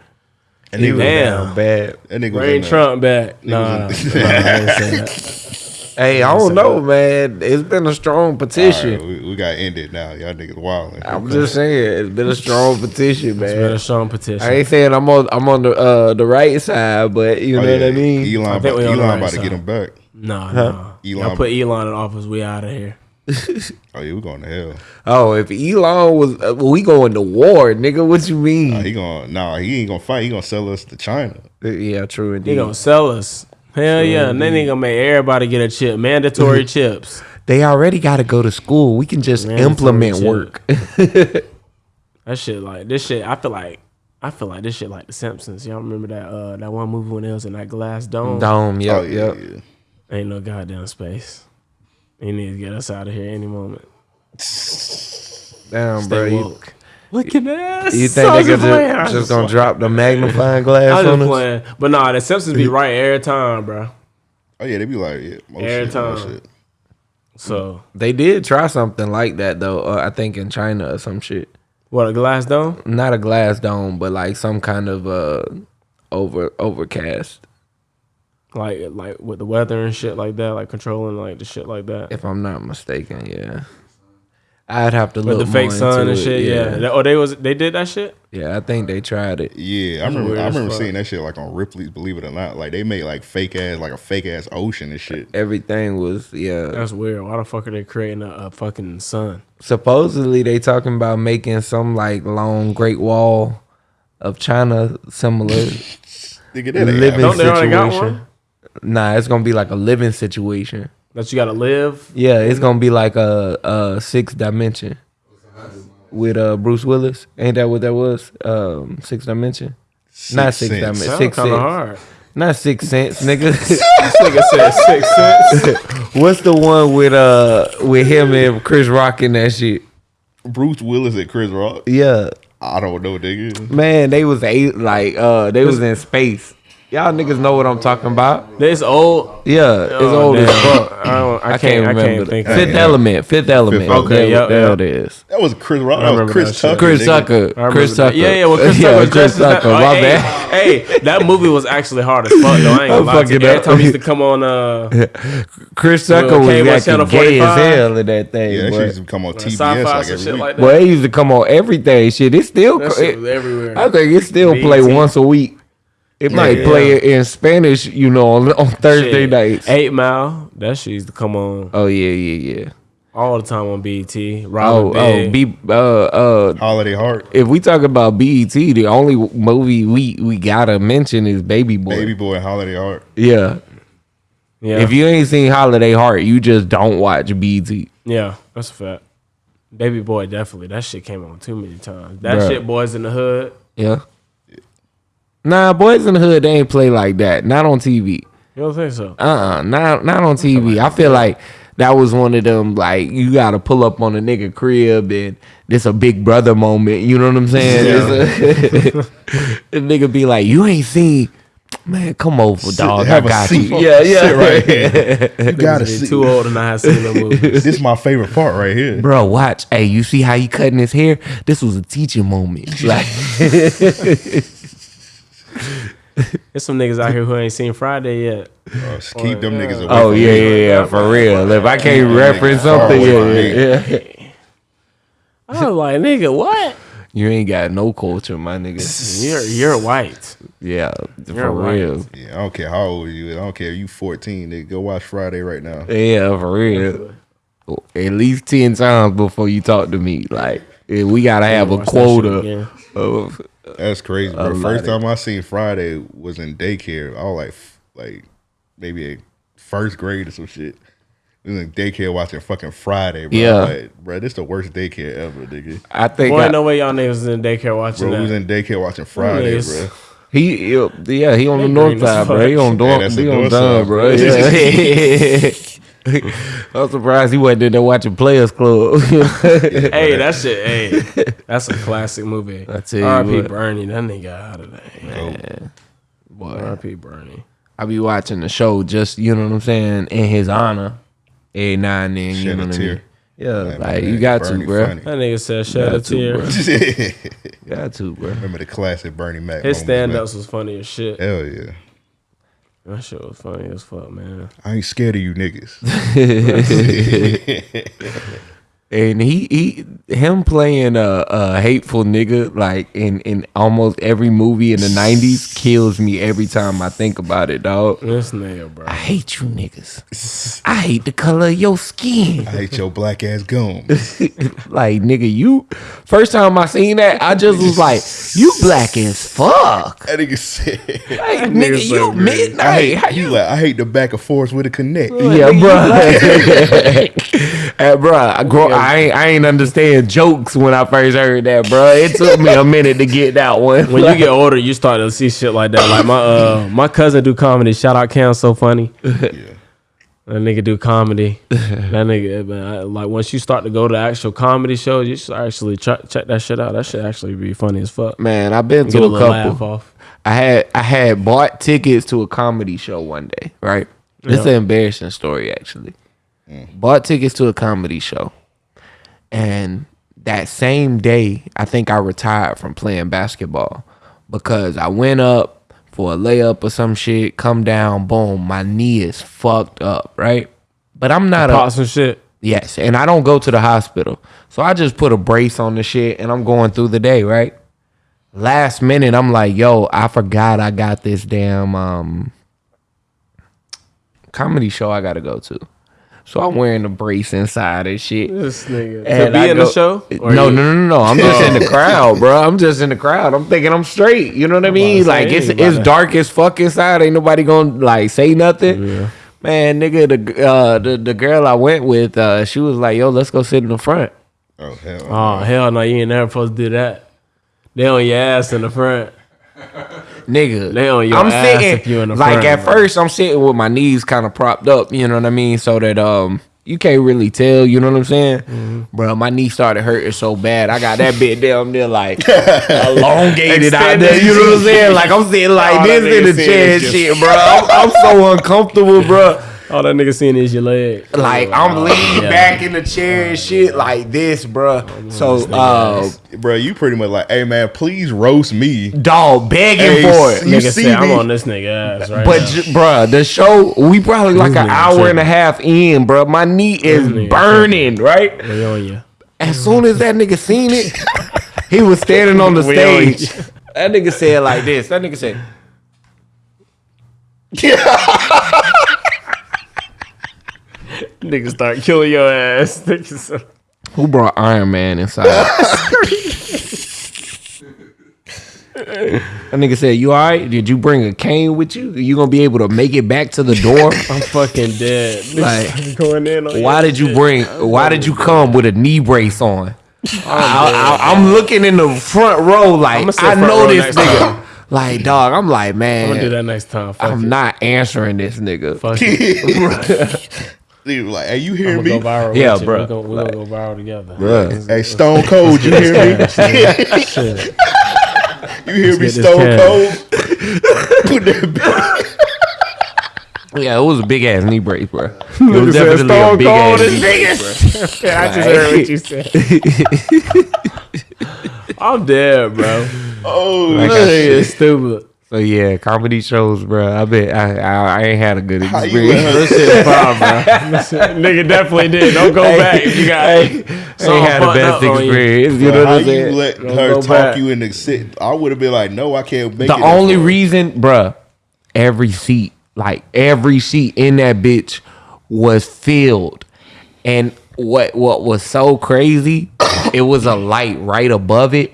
And he was, Damn. Down bad. that nigga was Bring in the- Trump back. Nah, nah, I ain't saying that. Hey, I don't know, man. It's been a strong All petition. right, we, we got ended now. Y'all niggas wilding. I'm just saying, it's been a strong petition, man. It's been man. a strong petition. I ain't saying I'm on I'm on the uh, the right side, but you Oh, know yeah, what I mean. Elon, I about, think we on the Elon right about to get side. him back. Nah, nah. Elon- I put Elon in office. We out of here. Oh yeah, we going to hell. Oh, if Elon was, uh, well, we going to war, nigga. What you mean? Nah, he gonna nah, he ain't gonna fight. He gonna sell us to China. yeah, true indeed. He gonna sell us. Hell yeah. And then he gonna make everybody get a chip. Mandatory chips. They already got to go to school. We can just Man, implement sorry, work. That shit like this shit. I feel like I feel like this shit like The Simpsons. Y'all remember that uh that one movie when they was in that glass dome? Dome, yep, oh yeah, yep. yeah. Ain't no goddamn space. He need to get us out of here any moment. Damn, Stay bro. You. Look at that. you think they could just, just gonna drop the magnifying glass I was on just us? playing, but nah, the Simpsons be right every time, bro. Oh yeah, they be like yeah, most Every shit, most time. shit. So They did try something like that though. Uh, I think in China or some shit. what a glass dome? Not a glass dome, but like some kind of uh over overcast. Like like with the weather and shit like that, like controlling like the shit like that. If I'm not mistaken, yeah. I'd have to With look the fake more sun into and it, shit, yeah. That- oh, they was they did that shit. yeah. I think they tried it. Yeah, I remember. weird I remember seeing that shit like on Ripley's. Believe it or not, like they made like fake ass, like a fake ass ocean and shit. Everything was yeah. That's weird. Why the fuck are they creating a, a fucking sun? Supposedly they talking about making some like long Great Wall of China similar Nigga, that living. Don't they already got situation. One? Nah, it's gonna be like a living situation. That you gotta live. Yeah, it's gonna be like a, a six dimension with uh Bruce Willis. Ain't that what that was? Um, six dimension. Not six Sense. dimension. Sound Six kind sense. hard. Not six cents, nigga. This nigga said six cents. What's the one with uh with him and Chris Rock in that shit? Bruce Willis and Chris Rock. Yeah, I don't know, nigga. man, they was eight like uh they was in space Y'all niggas know what I'm talking about. This old. Yeah, it's Oh, old as fuck. I, don't, I, I can't. can't I remember. can't the- think. Fifth of. Element. Fifth Element. Element. There- yep, there it is. That was Chris Rock. I That was remember Chris that. Tucker. Chris nigga. Tucker. Chris that. Tucker. Yeah, yeah. Well, Chris Yeah, Tucker was Chris dressed. Tucker. Oh, My hey, bad. hey, that movie was actually hard as fuck. Though I ain't gonna I'm lie fucking Every up. time he used to come on, uh, Chris Well, Tucker was okay, what's acting gay as hell in that thing. Yeah, that boy. shit used to come on TBS like and every shit week. like that. Well, it used to come on everything. Shit, it still. That shit it- was everywhere. I think it still play once a week. It might Yeah. play it in Spanish, you know, on, on Thursday Shit. nights. Eight Mile. That shit used to come on Oh yeah, yeah, yeah. all the time on BET. Oh, Robin oh, Big. be uh uh. Holiday Heart. If we talk about BET, the only movie we we gotta mention is Baby Boy. Baby Boy Holiday Heart. Yeah. yeah, If you ain't seen Holiday Heart, you just don't watch BET. yeah, that's a fact. Baby Boy, definitely. That shit came on too many times. That Bruh. shit, Boys in the Hood. Yeah. Nah, Boys in the Hood, they ain't play like that. Not on TV. You don't think so? Uh uh not not on TV. I feel like that was one of them like you gotta pull up on a nigga crib and this a big brother moment. You know what I'm saying? It's a- the nigga be like, you ain't seen. Man, come over, dog. have I a got seat. you. Yeah, yeah. Sit right here. You gotta see. too old and I have seen the movie. This is my favorite part right here. Bro, watch. Hey, you see how he cutting his hair? This was a teaching moment. Like, There's some niggas out here who ain't seen Friday yet. Uh, just keep them niggas away. oh yeah, yeah, yeah, for real. If I can't reference something, yeah, yeah, yeah. I was like, nigga, what? You ain't got no culture, my nigga. You're you're white. Yeah, for You're right. real. Yeah, I don't care how old you is. I don't care if you 14. Nigga, go watch Friday right now. Yeah, for real. At least ten times before you talk to me. Like we gotta have a Watch that shit quota of. That's crazy, bro. lot First time I seen Friday was in daycare. I was like, like maybe a first grade or some shit. We was in daycare watching fucking Friday, bro. Yeah. like, bro, this the worst daycare ever, nigga. I think Boy, I- no way y'all niggas was in daycare watching Bro, we was in daycare watching Friday, niggas- bro. he, he- yeah, he on the north side, bro. He on Yeah, dorm, that's he the on north side, bro. bro. Yeah. I'm surprised he wasn't in there watching Players Club. Hey, that shit, hey, that's a classic movie. I tell you R.I.P. what. Bernie, that nigga out of there. Oh, Boy, R.I.P. Bernie. I be watching the show just, you know what I'm saying, in his honor. Every now and then, you know what I tear. mean? Yeah, Man, like man, you got Bernie to, bro. funny. That nigga said shed a Got to, tear. bro. Got to, bro. Remember the classic Bernie Mac. His moments, stand man. ups was funny as shit. Hell yeah. That shit was funny as fuck, man. I ain't scared of you niggas. And he, he him playing a, a hateful nigga like in, in almost every movie in the nineties kills me every time I think about it, dog. This nigga, bro. I hate you niggas. I hate the color of your skin. I hate your black ass gum. like nigga, you first time I seen that, I just was like, you black as fuck. That nigga said. Like, nigga nigga, you green. midnight. I hate, How you you like, I hate the back and forth with a connect. Yeah, bro. hey, bro, I, grow, I ain't I ain't understand jokes when I first heard that, bro. It took me a minute to get that one. When you get older, you start to see shit like that. Like my uh my cousin do comedy. Shout out Cam, so funny. Yeah. That nigga do comedy. that nigga, man, I, like once you start to go to actual comedy shows, you should actually ch- check that shit out. That should actually be funny as fuck. man, I've been Get to a a little laugh couple. off. I had I had bought tickets to a comedy show one day, right? This is an embarrassing story actually. Bought tickets to a comedy show. And that same day, I think I retired from playing basketball because I went up for a layup or some shit, come down, boom, my knee is fucked up, right? But I'm not a some shit. Yes, and I don't go to the hospital. So I just put a brace on the shit and I'm going through the day, right? Last minute I'm like, "Yo, I forgot I got this damn um comedy show I got to go to." So I'm wearing a brace inside and shit. This nigga to And be I in go- the show. No, no, no, no, no. I'm just in the crowd, bro. I'm just in the crowd. I'm thinking I'm straight. You know what I mean? Like it's it's about dark as fuck inside. Ain't nobody gonna like say nothing. Man, nigga, the uh the, the girl I went with, uh, she was like, "Yo, let's go sit in the front." Oh hell. Oh hell no, you ain't never supposed to do that. They on your ass in the front. nigga. They on your I'm ass sitting if you in the like front, at bro. first I'm sitting with my knees kind of propped up, you know what I mean, so that um you can't really tell. You know what I'm saying, bro? My knee started hurting so bad. I got that bit down there like elongated out there. You know what I'm saying? Like I'm sitting like this in the chair, is and just- shit, bro. I'm, I'm so uncomfortable, bro. All that nigga seeing is your leg. Like I'm leaning Yeah. back in the chair and shit like this, bro. So, uh, bro, you pretty much like, hey man, please roast me. dog begging Hey, for it. you Nigga see said, I'm on this nigga ass right But now. j- bruh, the show we probably like This an nigga hour and a half in, bruh. My knee is nigga burning, right? We on you. As soon as that nigga seen it, he was standing on the We on stage. That nigga said like this. That nigga said, Nigga start killing your ass. Nigga said- "Who brought Iron Man inside?" that nigga said, "You all right? Did you bring a cane with you? You gonna be able to make it back to the door?" I'm fucking dead. Like, going in on Why did you shit. bring? Why did you come with a knee brace on? I, am looking in the front row, like I'ma I know this nigga. time. Like dog, I'm like man. I'm gonna do man, that next time. Fuck I'm it. not answering this nigga. Fuck it. Nigga was like, hey, you I'm hear me? go viral. Yeah, with you. bruh. We're gonna, we're gonna go viral together. Bruh. Hey, Stone Cold, you hear me? You hear me, get this Stone. Cold? Put that Yeah, it was a big ass knee brace, bro. It was definitely a Stone big Cold ass is knee brace, bro. I just heard what you said. I'm dead, bro. Oh, Like I That said. nigga is stupid. So yeah, comedy shows, bro. I bet I I, I ain't had a good experience. let This shit fine, bro. Nigga definitely did. Don't go back if you got. I ain't something had the best up on you. experience. You know Bro, what how I'm you let Don't her go talk back. you into sit? I would have been like, no, I can't make the it. that only far. reason, bruh, every seat, like every seat in that bitch was filled. And what what was so crazy, it was a light right above it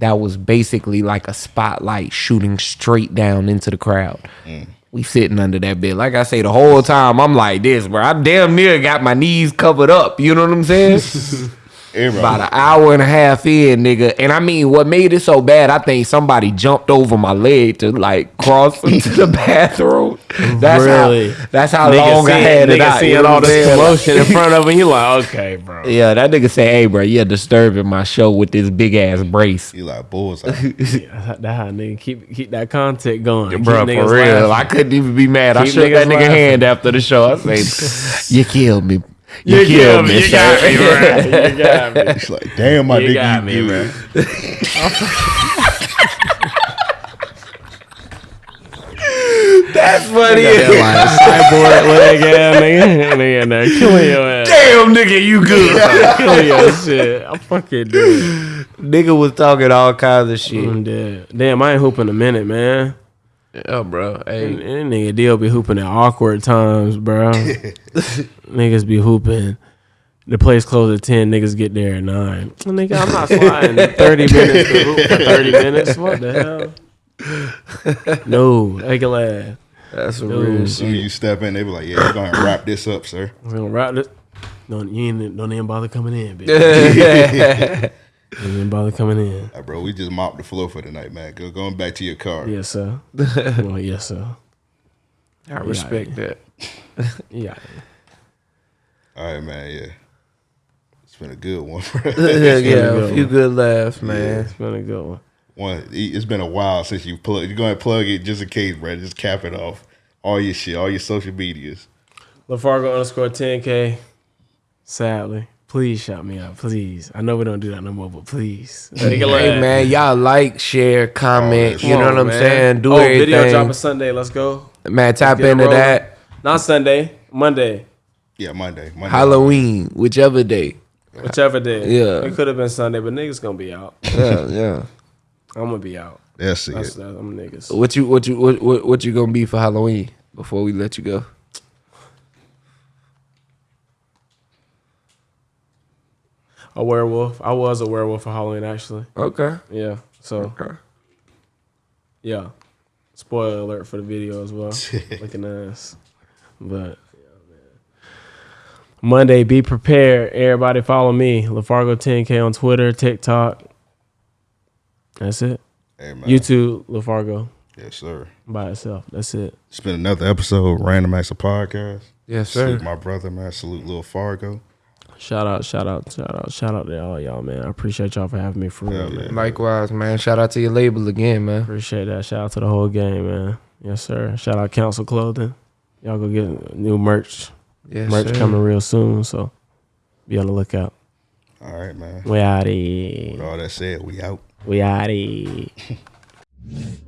that was basically like a spotlight shooting straight down into the crowd. Mm. We sitting under that bit. Like I say, the whole time I'm like this, bro. I damn near got my knees covered up. You know what I'm saying? Everybody- about an hour and a half in, nigga. And I mean, what made it so bad? I think somebody jumped over my leg to like cross into the bathroom. That's Really? how. That's how Nigga long I seeing- had it nigga out. seeing all what I'm this commotion in front of him. You like, okay, bro. Yeah, that nigga say, "Hey, bro, you're disturbing my show with this big ass brace." You like bullseye. Yeah, that how nigga keep keep that content going, Keep Bro, niggas for real, laughing. I couldn't even be mad. I Keep shook that nigga laughing. hand after the show. I say, "You killed me. You, You killed me, me. You got me, bro. You got me. It's like, damn, my You dick got you me, good. That's funny. Cyborg leg ass nigga, nigga in killing your ass, Damn, nigga, you good. killing your shit. I'm fucking dead. nigga was talking all kinds of shit. I'm dead. Damn, I ain't hooping a minute, man. Yeah, bro. Hey, And, and nigga deal be hooping at awkward times, bro. niggas be hooping. The place closed at ten. Niggas get there at nine. Nigga, I'm not flying thirty minutes to hoop for thirty minutes. What the hell? No, I can laugh. that's some Dude. real shit. Soon you step in, they be like, yeah, we're gonna wrap this up, sir. We're gonna wrap this. Don't you ain't, don't even bother coming in, bitch. Don't bother coming in. Like, bro, we just mopped the floor for the night, man. Go going back to your car. Yes, sir. well, yes, sir. I respect that. Yeah. All right, man. Yeah, it's been a good one, bro. yeah, good a few good laughs, man. It's been a good one. one. It's been a while since you plug. You're gonna plug it just in case, bro. Just cap it off. All your shit, all your social medias. LaFargo underscore 10K. Sadly. Please shout me out. Please. I know we don't do that no more, but please. Hey man, y'all like, share, comment. Oh, you know what I'm saying? Do oh, everything. video dropping Sunday. Let's go. man, tap Get it into that. Not Sunday. Monday. Yeah, Monday. Monday. Halloween, whichever day. Whichever day. Yeah. It could have been Sunday, but niggas gonna be out. Yeah, yeah. I'm gonna be out. That's it. That's, that's I'm niggas. What you what you what, what what you gonna be for Halloween before we let you go? A werewolf. I was a werewolf for Halloween actually. Okay. Yeah. So Okay. yeah. Spoiler alert for the video as well. Looking ass. But yeah, man. Monday, be prepared. Everybody follow me. LaFargo 10K on Twitter, TikTok. That's it. Hey, man. YouTube, LaFargo. Yes, sir. by itself. That's it. It's been another episode of Random Acts of Podcast. Yes, sir. Salute my brother, man. Salute Lil Fargo. Shout out, shout out, shout out, shout out to all y'all, man. I appreciate y'all for having me for real, Yeah, man. Likewise, man. Shout out to your label again, man. Appreciate that. Shout out to the whole game, man. Yes, sir. Shout out Council Clothing. Y'all go get new merch. Yes, merch sir. coming real soon, so be on the lookout. All right, man. We outie. With all that said, we out. We outie.